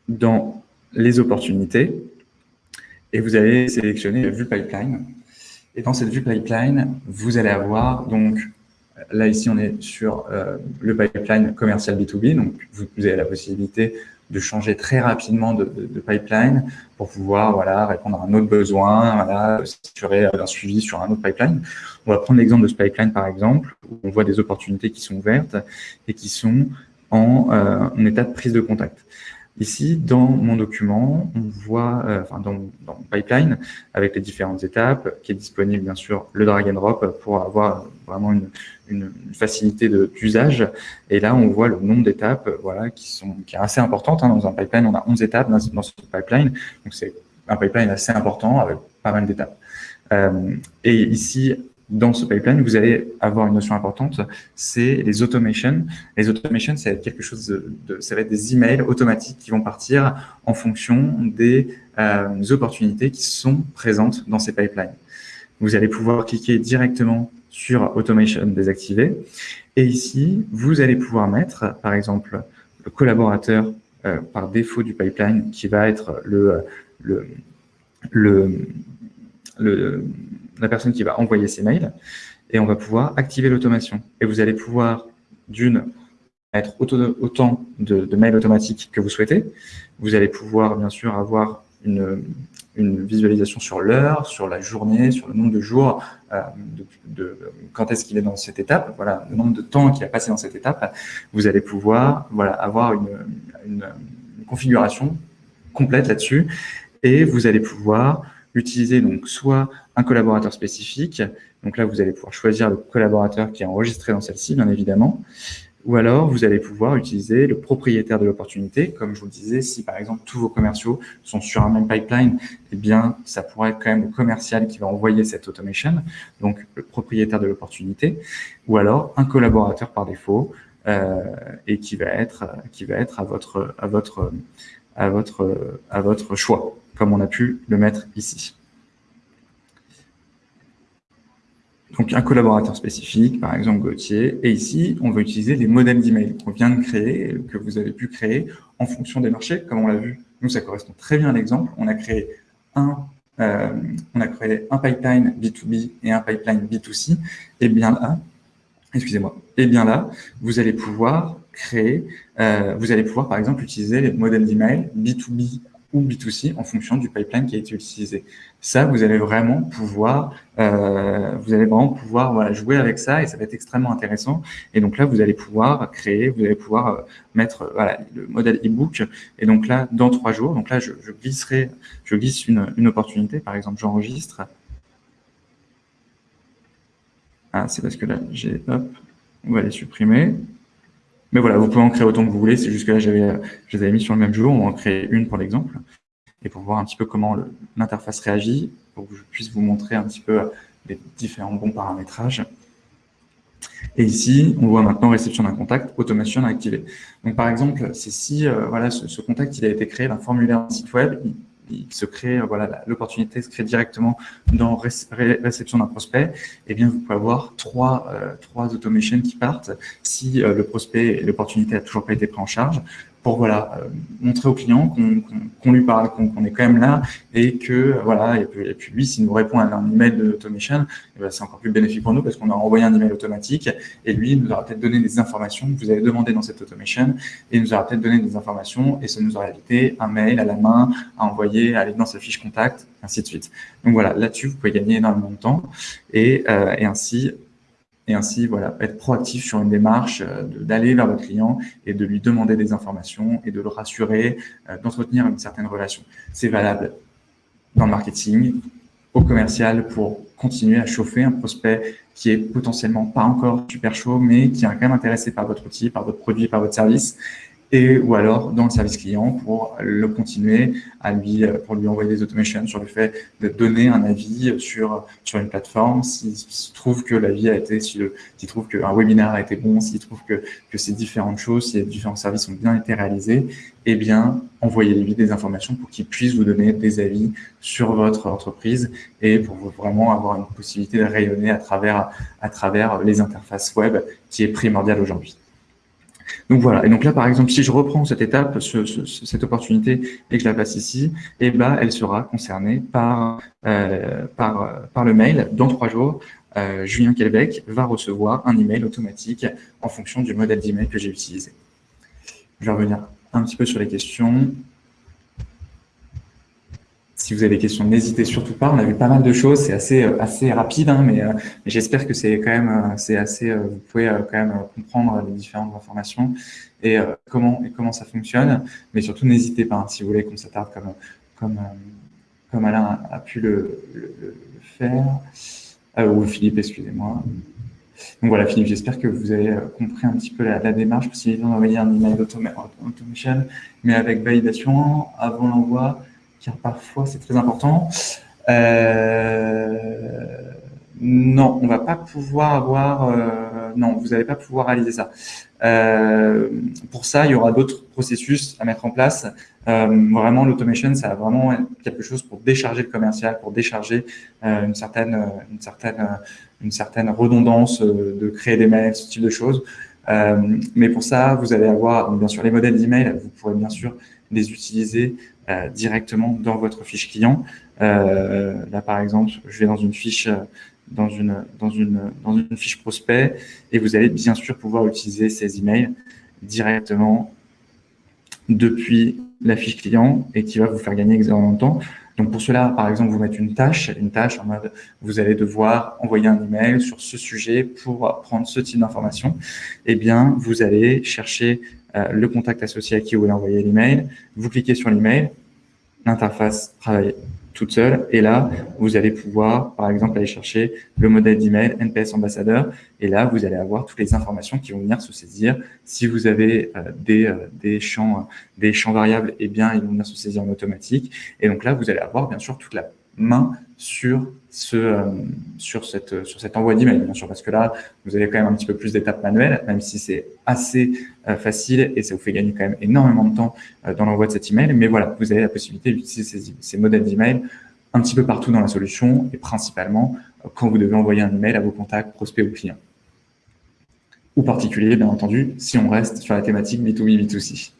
dans les opportunités et vous allez sélectionner le vue pipeline et dans cette vue pipeline, vous allez avoir donc Là, ici, on est sur euh, le pipeline commercial B2B. Donc, vous, avez la possibilité de changer très rapidement de, pipeline pour pouvoir voilà, répondre à un autre besoin, voilà, s'assurer d'un suivi sur un autre pipeline. On va prendre l'exemple de ce pipeline, par exemple, où on voit des opportunités qui sont ouvertes et qui sont en, euh, en état de prise de contact. Ici, dans mon document, on voit, euh, enfin dans, dans pipeline, avec les différentes étapes, qui est disponible bien sûr le drag and drop pour avoir vraiment une, une, facilité d'usage. Et là, on voit le nombre d'étapes, voilà, qui sont qui est assez importante. Hein, dans un pipeline, on a 11 étapes dans, dans ce pipeline, donc c'est un pipeline assez important avec pas mal d'étapes. Euh, et ici, dans ce pipeline, vous allez avoir une notion importante, c'est les automations. Les automations, ça va être quelque chose de, ça va être des emails automatiques qui vont partir en fonction des euh, opportunités qui sont présentes dans ces pipelines. Vous allez pouvoir cliquer directement sur automation désactivé. Et ici, vous allez pouvoir mettre, par exemple, le collaborateur euh, par défaut du pipeline qui va être le, le, le, le la personne qui va envoyer ces mails, et on va pouvoir activer l'automation. Et vous allez pouvoir, d'une, mettre autant de, mails automatiques que vous souhaitez. Vous allez pouvoir, bien sûr, avoir une, visualisation sur l'heure, sur la journée, sur le nombre de jours, euh, quand est-ce qu'il est dans cette étape, voilà, le nombre de temps qu'il a passé dans cette étape. Vous allez pouvoir voilà, avoir une, une configuration complète là-dessus et vous allez pouvoir utiliser donc soit un collaborateur spécifique, donc là vous allez pouvoir choisir le collaborateur qui est enregistré dans celle-ci, bien évidemment, ou alors vous allez pouvoir utiliser le propriétaire de l'opportunité, comme je vous le disais, si par exemple tous vos commerciaux sont sur un même pipeline, eh bien ça pourrait être quand même le commercial qui va envoyer cette automation, donc le propriétaire de l'opportunité, ou alors un collaborateur par défaut, euh, et qui va être qui va être à votre à votre à votre à votre choix comme on a pu le mettre ici. Donc, un collaborateur spécifique, par exemple Gauthier. Et ici, on va utiliser les modèles d'email qu'on vient de créer, que vous avez pu créer en fonction des marchés. Comme on l'a vu, nous, ça correspond très bien à l'exemple. On a créé un euh, pipeline B2B et un pipeline B2C. Et bien là, excusez-moi, et bien là, vous allez pouvoir créer, euh, vous allez pouvoir par exemple utiliser les modèles d'email B2B ou B2C en fonction du pipeline qui a été utilisé. Ça, vous allez vraiment pouvoir, euh, vous allez vraiment pouvoir jouer avec ça et ça va être extrêmement intéressant. Et donc là, vous allez pouvoir créer, vous allez pouvoir euh, mettre voilà, le modèle ebook. Et donc là, dans trois jours, donc là, je, glisserai, je glisse une, une opportunité. Par exemple, j'enregistre. Ah, c'est parce que là, j'ai, hop, on va les supprimer. Mais voilà, vous pouvez en créer autant que vous voulez. C'est juste que là, j'avais, je les avais mis sur le même jour. On va en créer une pour l'exemple. Et pour voir un petit peu comment l'interface réagit, pour que je puisse vous montrer un petit peu les différents bons paramétrages. Et ici, on voit maintenant réception d'un contact, automation activée. Donc, par exemple, c'est si euh, voilà, ce, contact il a été créé d'un formulaire site web, il se crée, voilà, l'opportunité se crée directement dans réception d'un prospect, eh bien, vous pouvez avoir trois, euh, trois automations qui partent. Si euh, le prospect l'opportunité a toujours pas été pris en charge pour voilà euh, montrer au client qu'on lui parle, qu'on est quand même là et que voilà et puis, et puis lui s'il nous répond à un email de automation, eh ben, c'est encore plus bénéfique pour nous parce qu'on a envoyé un email automatique et lui nous aura peut-être donné des informations que vous avez demandé dans cette automation et il nous aura peut-être donné des informations et ça nous aura évité un mail à la main à envoyer, à aller dans sa fiche contact, ainsi de suite. Donc voilà, là-dessus vous pouvez gagner énormément de temps et, euh, et ainsi et ainsi voilà, être proactif sur une démarche, euh, d'aller vers votre client et de lui demander des informations et de le rassurer, euh, d'entretenir une certaine relation. C'est valable dans le marketing, au commercial pour continuer à chauffer un prospect qui est potentiellement pas encore super chaud, mais qui est quand même intéressé par votre outil, par votre produit, par votre service et ou alors dans le service client pour le continuer à lui pour lui envoyer des automations sur le fait de donner un avis sur sur une plateforme. S'il trouve que l'avis a été s'il trouve qu'un webinaire a été bon s'il trouve que que ces différentes choses si différents services ont bien été réalisés eh bien envoyez-lui des informations pour qu'il puisse vous donner des avis sur votre entreprise et pour vraiment avoir une possibilité de rayonner à travers à travers les interfaces web qui est primordiale aujourd'hui Donc voilà, et donc là par exemple, si je reprends cette étape, cette opportunité et que je la passe ici, eh ben, elle sera concernée par, euh, par, par le mail. Dans trois jours, euh, Julien Kelbeck va recevoir un email automatique en fonction du modèle d'email que j'ai utilisé. Je vais revenir un petit peu sur les questions. Si vous avez des questions, n'hésitez surtout pas. On a vu pas mal de choses. C'est assez, euh, assez rapide, hein, euh, mais, j'espère que c'est quand même, euh, c'est assez. vous pouvez quand même comprendre les différentes informations et comment et comment ça fonctionne. Mais surtout, n'hésitez pas hein, si vous voulez qu'on s'attarde comme comme comme Alain a, pu le, faire ou Philippe, excusez-moi. Donc voilà, Philippe, j'espère que vous avez compris un petit peu la, démarche. Possibilité d'envoyer un email automation, mais avec validation avant l'envoi car parfois c'est très important. Euh, non, on va pas pouvoir avoir. Euh, non, vous n'allez pas pouvoir réaliser ça. Euh, pour ça, il y aura d'autres processus à mettre en place. vraiment, l'automation, ça a vraiment quelque chose pour décharger le commercial, pour décharger une certaine, une certaine, une certaine redondance de créer des mails, ce type de choses. mais pour ça, vous allez avoir bien sûr les modèles d'email. Vous pourrez bien sûr les utiliser euh, directement dans votre fiche client. Euh, là, par exemple, je vais dans une fiche dans une, dans, une, fiche prospect et vous allez bien sûr pouvoir utiliser ces emails directement depuis la fiche client et qui va vous faire gagner énormément de temps. Donc pour cela, par exemple, vous mettez une tâche, une tâche en mode vous allez devoir envoyer un email sur ce sujet pour prendre ce type d'information. Eh bien, vous allez chercher euh, le contact associé à qui vous voulez envoyer l'email. Vous cliquez sur l'email, l'interface travaille toute seule. Et là, vous allez pouvoir, par exemple, aller chercher le modèle d'email NPS ambassadeur. Et là, vous allez avoir toutes les informations qui vont venir se saisir. Si vous avez euh, des, euh, des, champs, des champs variables, eh bien, ils vont venir se saisir en automatique. Et donc là, vous allez avoir, bien sûr, toute la main sur ce euh, sur cette sur cet envoi d'email bien sûr parce que là vous avez quand même un petit peu plus d'étapes manuelles même si c'est assez euh, facile et ça vous fait gagner quand même énormément de temps euh, dans l'envoi de cet email. Mais voilà vous avez la possibilité d'utiliser ces, ces modèles d'email un petit peu partout dans la solution et principalement quand vous devez envoyer un email à vos contacts prospects ou clients. Ou particuliers bien entendu si on reste sur la thématique B2B B2C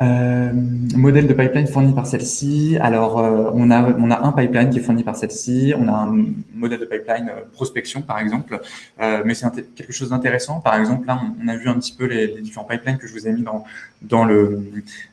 euh, modèle de pipeline fourni par celle-ci. Alors, euh, on, a, on a un pipeline qui est fourni par celle-ci. On a un modèle de pipeline euh, prospection, par exemple. Euh, mais c'est quelque chose d'intéressant. Par exemple, là, on, a vu un petit peu les, les, différents pipelines que je vous ai mis dans, dans, le,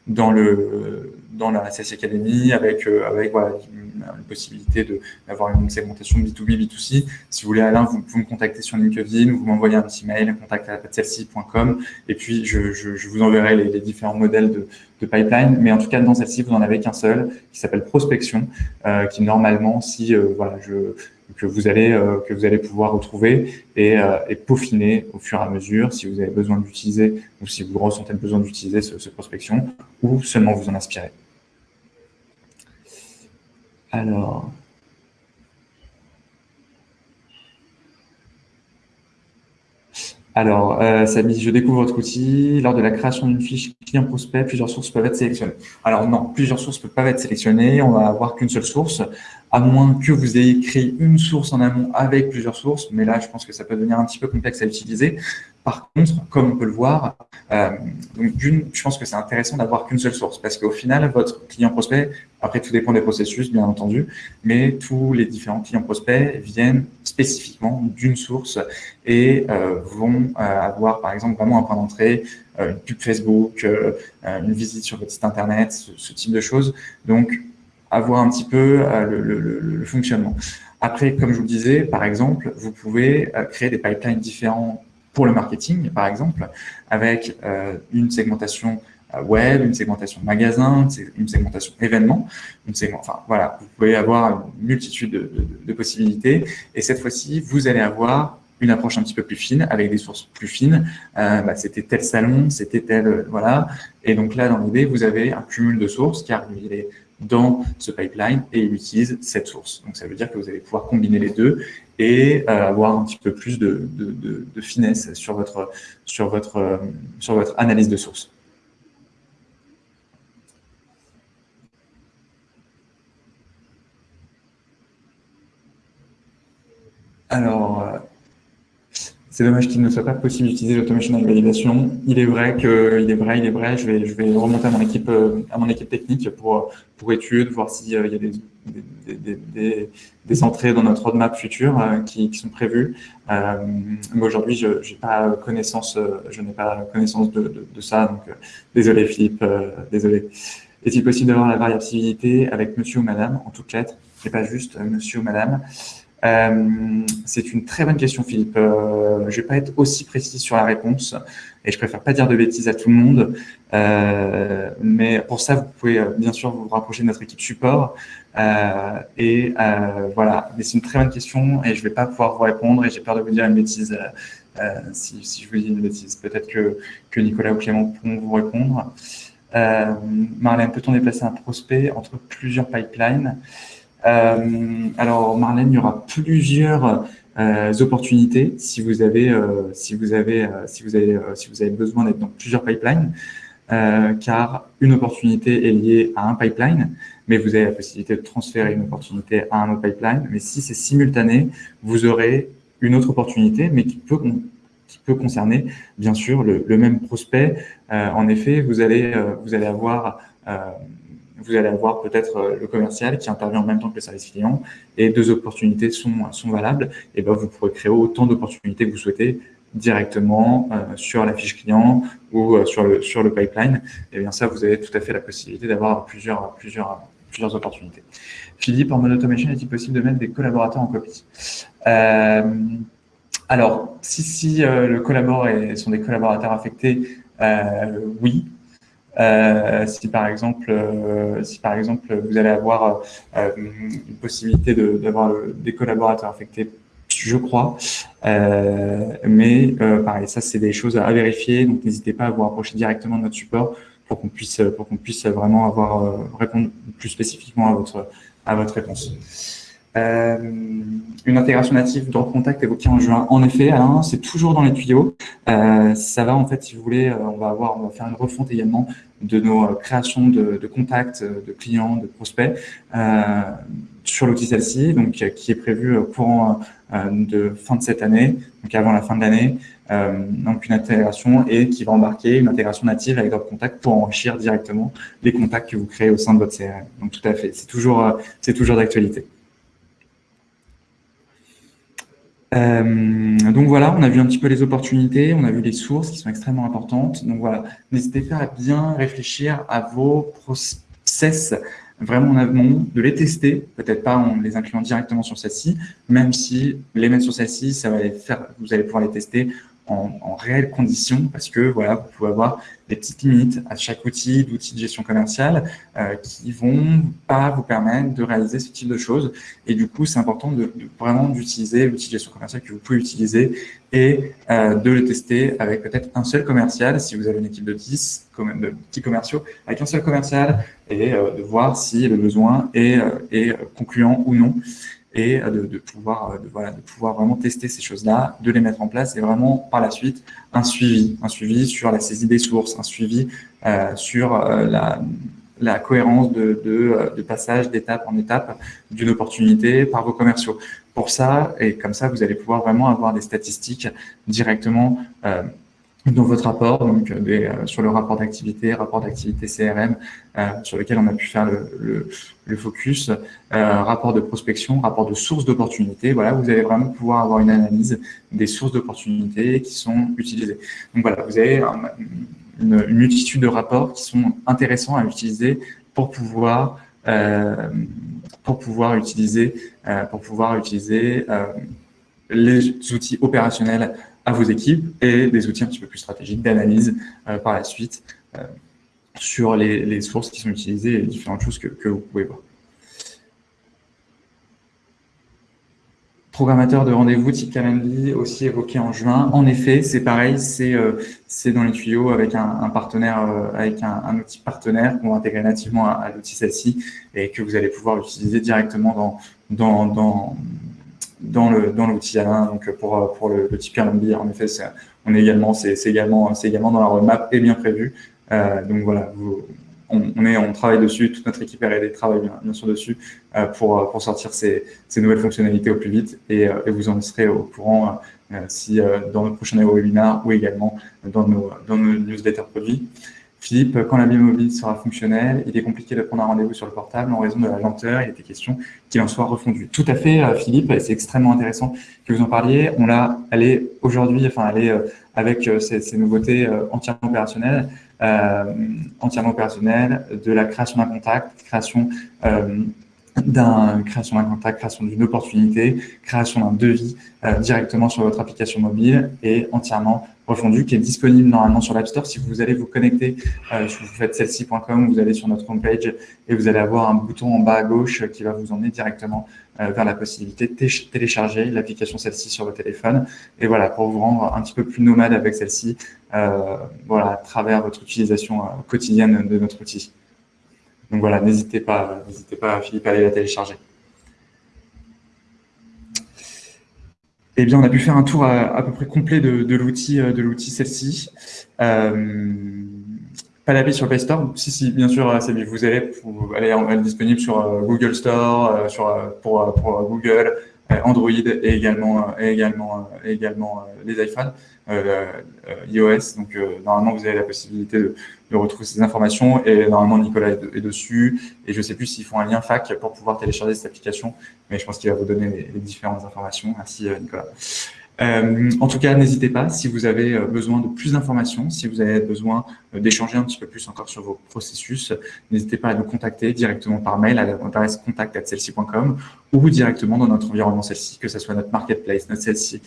dans, le, dans la CSI Academy avec, avec voilà, une, possibilité d'avoir une segmentation B2B, B2C. Si vous voulez, Alain, vous pouvez me contacter sur LinkedIn ou vous m'envoyez un petit mail, contact à celle-ci.com. Et puis, je, je, je, vous enverrai les, les différents modèles de, de pipeline, mais en tout cas dans celle-ci vous n'en avez qu'un seul qui s'appelle prospection, euh, qui normalement si euh, voilà je que vous allez euh, que vous allez pouvoir retrouver et, et, peaufiner au fur et à mesure si vous avez besoin d'utiliser ou si vous ressentez le besoin d'utiliser ce, ce, prospection ou seulement vous en inspirer. Alors. Alors, euh, Samy, je découvre votre outil. Lors de la création d'une fiche client prospect, plusieurs sources peuvent être sélectionnées. Alors non, plusieurs sources ne peuvent pas être sélectionnées. On va avoir qu'une seule source, à moins que vous ayez créé une source en amont avec plusieurs sources. Mais là, je pense que ça peut devenir un petit peu complexe à utiliser. Par contre, comme on peut le voir, euh, donc je pense que c'est intéressant d'avoir qu'une seule source parce qu'au final, votre client prospect, après tout dépend des processus, bien entendu, mais tous les différents clients prospects viennent spécifiquement d'une source et euh, vont euh, avoir, par exemple, vraiment un point d'entrée, euh, une pub Facebook, euh, une visite sur votre site internet, ce, type de choses. Donc, avoir un petit peu le, le fonctionnement. Après, comme je vous le disais, par exemple, vous pouvez créer des pipelines différents pour le marketing, par exemple, avec euh, une segmentation euh, web, une segmentation magasin, une segmentation événement, une segment, enfin voilà, vous pouvez avoir une multitude de, de, possibilités. Et cette fois-ci, vous allez avoir une approche un petit peu plus fine, avec des sources plus fines. Euh, bah, c'était tel salon, c'était tel, voilà. Et donc là, dans l'idée, vous avez un cumul de sources, car il est dans ce pipeline et il utilise cette source. Donc ça veut dire que vous allez pouvoir combiner les deux et euh, avoir un petit peu plus de, de, de, finesse sur votre, sur, votre, euh, sur votre analyse de source. Alors, euh, c'est dommage qu'il ne soit pas possible d'utiliser l'automation avec validation. Il est vrai que, il est vrai, il est vrai. Je vais, je vais remonter à mon équipe, à mon équipe technique pour pour étude, voir s'il y a des, des, des, des, entrées dans notre roadmap future qui, qui, sont prévues. Euh, mais aujourd'hui, je n'ai pas connaissance, je n'ai pas connaissance de, de, de, ça. Donc, désolé Philippe, désolé. Est-il possible d'avoir la variabilité avec monsieur ou madame? En toutes lettres et pas juste monsieur ou madame euh, c'est une très bonne question, Philippe. Euh, je vais pas être aussi précis sur la réponse et je préfère pas dire de bêtises à tout le monde. Euh, mais pour ça, vous pouvez euh, bien sûr vous rapprocher de notre équipe support. Euh, et euh, voilà, mais c'est une très bonne question et je vais pas pouvoir vous répondre et j'ai peur de vous dire une bêtise si, je vous dis une bêtise. Peut-être que, que Nicolas ou Clément pourront vous répondre. Marlène, peut-on déplacer un prospect entre plusieurs pipelines? euh, alors Marlène, il y aura plusieurs euh, opportunités si vous avez euh, si vous avez si vous avez si vous avez besoin d'être dans plusieurs pipelines. car une opportunité est liée à un pipeline, mais vous avez la possibilité de transférer une opportunité à un autre pipeline. Mais si c'est simultané, vous aurez une autre opportunité, mais qui peut, qui peut concerner, bien sûr, le, le même prospect. en effet, vous allez, vous allez avoir vous allez avoir peut-être euh, le commercial qui intervient en même temps que le service client et deux opportunités sont, sont valables, et ben vous pourrez créer autant d'opportunités que vous souhaitez directement euh, sur la fiche client ou euh, sur, le, sur le pipeline. Et bien ça, vous avez tout à fait la possibilité d'avoir plusieurs, plusieurs, plusieurs opportunités. Philippe, en mode automation, est-il possible de mettre des collaborateurs en copie? Euh, Alors, si, si le collaborateur sont des collaborateurs affectés, oui, euh, si par exemple, euh, si par exemple vous allez avoir euh, une possibilité d'avoir des collaborateurs affectés, je crois. mais pareil, ça c'est des choses à vérifier. Donc n'hésitez pas à vous rapprocher directement de notre support pour qu'on puisse pour qu'on puisse vraiment avoir répondre plus spécifiquement à votre à votre réponse. Euh, une intégration native dans contact évoquée en juin. En effet, c'est toujours dans les tuyaux. Euh, ça va en fait, si vous voulez, euh, on va avoir, on va faire une refonte également de nos euh, créations de, de contacts, de clients, de prospects euh, sur l'outil celle-ci, donc qui est prévu courant de fin de cette année, donc avant la fin de l'année. donc une intégration et qui va embarquer une intégration native avec Drop Contact pour enrichir directement les contacts que vous créez au sein de votre CRM. Donc tout à fait, c'est toujours, c'est toujours d'actualité. Euh, donc voilà, on a vu un petit peu les opportunités, on a vu les sources qui sont extrêmement importantes. Donc voilà, n'hésitez pas à bien réfléchir à vos process vraiment en amont, de les tester, peut-être pas en les incluant directement sur celle-ci, même si les mettre sur celle-ci, ça va les faire, vous allez pouvoir les tester en, en réelles conditions parce que voilà, vous pouvez avoir des petites limites à chaque outil d'outils de gestion commerciale euh, qui vont pas vous permettre de réaliser ce type de choses. Et du coup, c'est important de, de vraiment d'utiliser l'outil de gestion commerciale que vous pouvez utiliser et euh, de le tester avec peut-être un seul commercial, si vous avez une équipe de 10 de petits commerciaux, avec un seul commercial et euh, de voir si le besoin est, euh, est concluant ou non et euh, de, pouvoir, euh, de, pouvoir vraiment tester ces choses-là, de les mettre en place et vraiment par la suite un suivi, un suivi sur la saisie des sources, un suivi euh, sur la, cohérence de, passage d'étape en étape d'une opportunité par vos commerciaux. Pour ça, et comme ça, vous allez pouvoir vraiment avoir des statistiques directement dans votre rapport, donc des, euh, sur le rapport d'activité, rapport d'activité CRM, euh, sur lequel on a pu faire le, le, le focus, euh, rapport de prospection, rapport de source d'opportunités. Voilà, vous allez vraiment pouvoir avoir une analyse des sources d'opportunités qui sont utilisées. Donc voilà, vous avez une, une, multitude de rapports qui sont intéressants à utiliser pour pouvoir euh, pour pouvoir utiliser euh, pour pouvoir utiliser les outils opérationnels à vos équipes et des outils un petit peu plus stratégiques d'analyse euh, par la suite euh, sur les, sources qui sont utilisées et différentes choses que, vous pouvez voir. Programmateur de rendez-vous type Calendly, aussi évoqué en juin. En effet, c'est pareil, c'est euh, dans les tuyaux avec un, partenaire, avec un, outil partenaire qu'on va intégrer nativement à, à l'outil celle-ci et que vous allez pouvoir utiliser directement dans, dans, dans le dans l'outil Alain. Donc pour pour le, le type Airbnb, en effet, on est également c'est également c'est également dans la roadmap et bien prévu. Euh, donc voilà, vous, on, est, on travaille dessus, toute notre équipe R&D travaille bien, sûr dessus pour, pour sortir ces, ces, nouvelles fonctionnalités au plus vite et, vous en serez au courant si dans nos prochains webinaires ou également dans nos, dans nos newsletters produits. Philippe, quand la mobile sera fonctionnelle, il est compliqué de prendre un rendez-vous sur le portable en raison de la lenteur. Il était question qu'il en soit refondu. Tout à fait, euh, Philippe, c'est extrêmement intéressant que vous en parliez. On l'a, elle est aujourd'hui, enfin, elle euh, avec euh, ces, nouveautés entièrement opérationnelles, entièrement opérationnelles, de la création d'un contact, création d'un création d'un contact, création d'une opportunité, création d'un devis directement sur votre application mobile et entièrement refondu qui est disponible normalement sur l'App Store. Si vous allez vous connecter, euh, si vous faites celle-ci.com, vous allez sur notre homepage et vous allez avoir un bouton en bas à gauche qui va vous emmener directement euh, vers la possibilité de télécharger l'application celle-ci sur votre téléphone. Et voilà, pour vous rendre un petit peu plus nomade avec celle-ci, euh, voilà, à travers votre utilisation euh, quotidienne de notre outil. Donc voilà, n'hésitez pas, n'hésitez pas, Philippe, à aller la télécharger. Eh bien, on a pu faire un tour à, peu près complet de, l'outil de l'outil celle-ci. Euh, pas d'avis sur Play Store Si, si, bien sûr, vous allez, elle est disponible sur euh, Google Store, euh, sur, pour, pour Google, Android et également, et également, également les iPhones, iOS. Donc, normalement, vous avez la possibilité de, de, retrouver ces informations et normalement, Nicolas est, dessus. Et je ne sais plus s'ils font un lien fac pour pouvoir télécharger cette application, mais je pense qu'il va vous donner les différentes informations. Merci, Nicolas. Euh, en tout cas, n'hésitez pas, si vous avez euh, besoin de plus d'informations, si vous avez besoin euh, d'échanger un petit peu plus encore sur vos processus, n'hésitez pas à nous contacter directement par mail à l'adresse contact.celsi.com ou directement dans notre environnement celle-ci, que ce soit notre marketplace, notre celle-ci,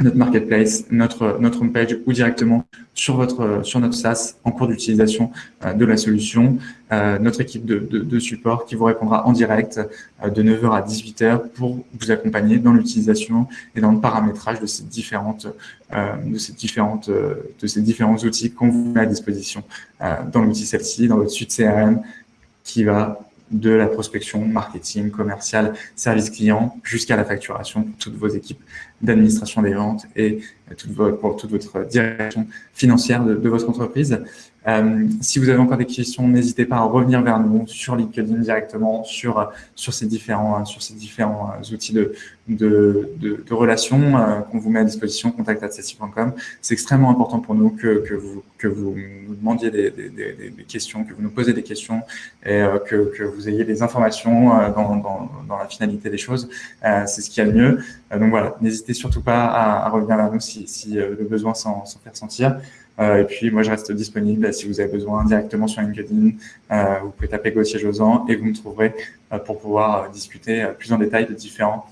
notre marketplace, notre, notre homepage ou directement sur, votre, sur notre SaaS en cours d'utilisation euh, de la solution. Euh, notre équipe de, de, de, support qui vous répondra en direct euh, de 9h à 18h pour vous accompagner dans l'utilisation et dans le paramétrage de ces différentes, de ces différentes, de ces différents outils qu'on vous met à disposition dans l'outil celle-ci, dans votre suite CRM qui va de la prospection, marketing, commercial, service client, jusqu'à la facturation pour toutes vos équipes d'administration des ventes et pour toute votre direction financière de votre entreprise. Euh, si vous avez encore des questions, n'hésitez pas à revenir vers nous sur LinkedIn directement, sur, sur ces différents, sur ces différents euh, outils de, de, de, de relations euh, qu'on vous met à disposition, contact.ceci.com. C'est extrêmement important pour nous que, que, vous, que vous nous demandiez des, des, des, des questions, que vous nous posez des questions et que, que vous ayez des informations dans, dans, dans la finalité des choses. C'est ce qu'il y a de mieux. donc voilà, n'hésitez surtout pas à, à, revenir vers nous si, si le besoin s'en faire sentir. Euh, et puis, moi, je reste disponible si vous avez besoin directement sur LinkedIn. Euh, vous pouvez taper Gauthier Josan et vous me trouverez euh, pour pouvoir discuter plus en détail de différents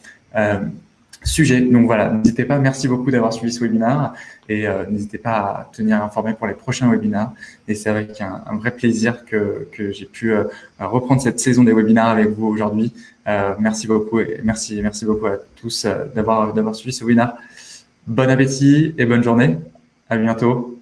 sujets. Donc voilà, n'hésitez pas. Merci beaucoup d'avoir suivi ce webinaire et n'hésitez pas à tenir informé pour les prochains webinaires. Et c'est avec un, vrai plaisir que, que j'ai pu reprendre cette saison des webinaires avec vous aujourd'hui. merci beaucoup et merci, merci beaucoup à tous d'avoir d'avoir suivi ce webinaire. Bon appétit et bonne journée. À bientôt.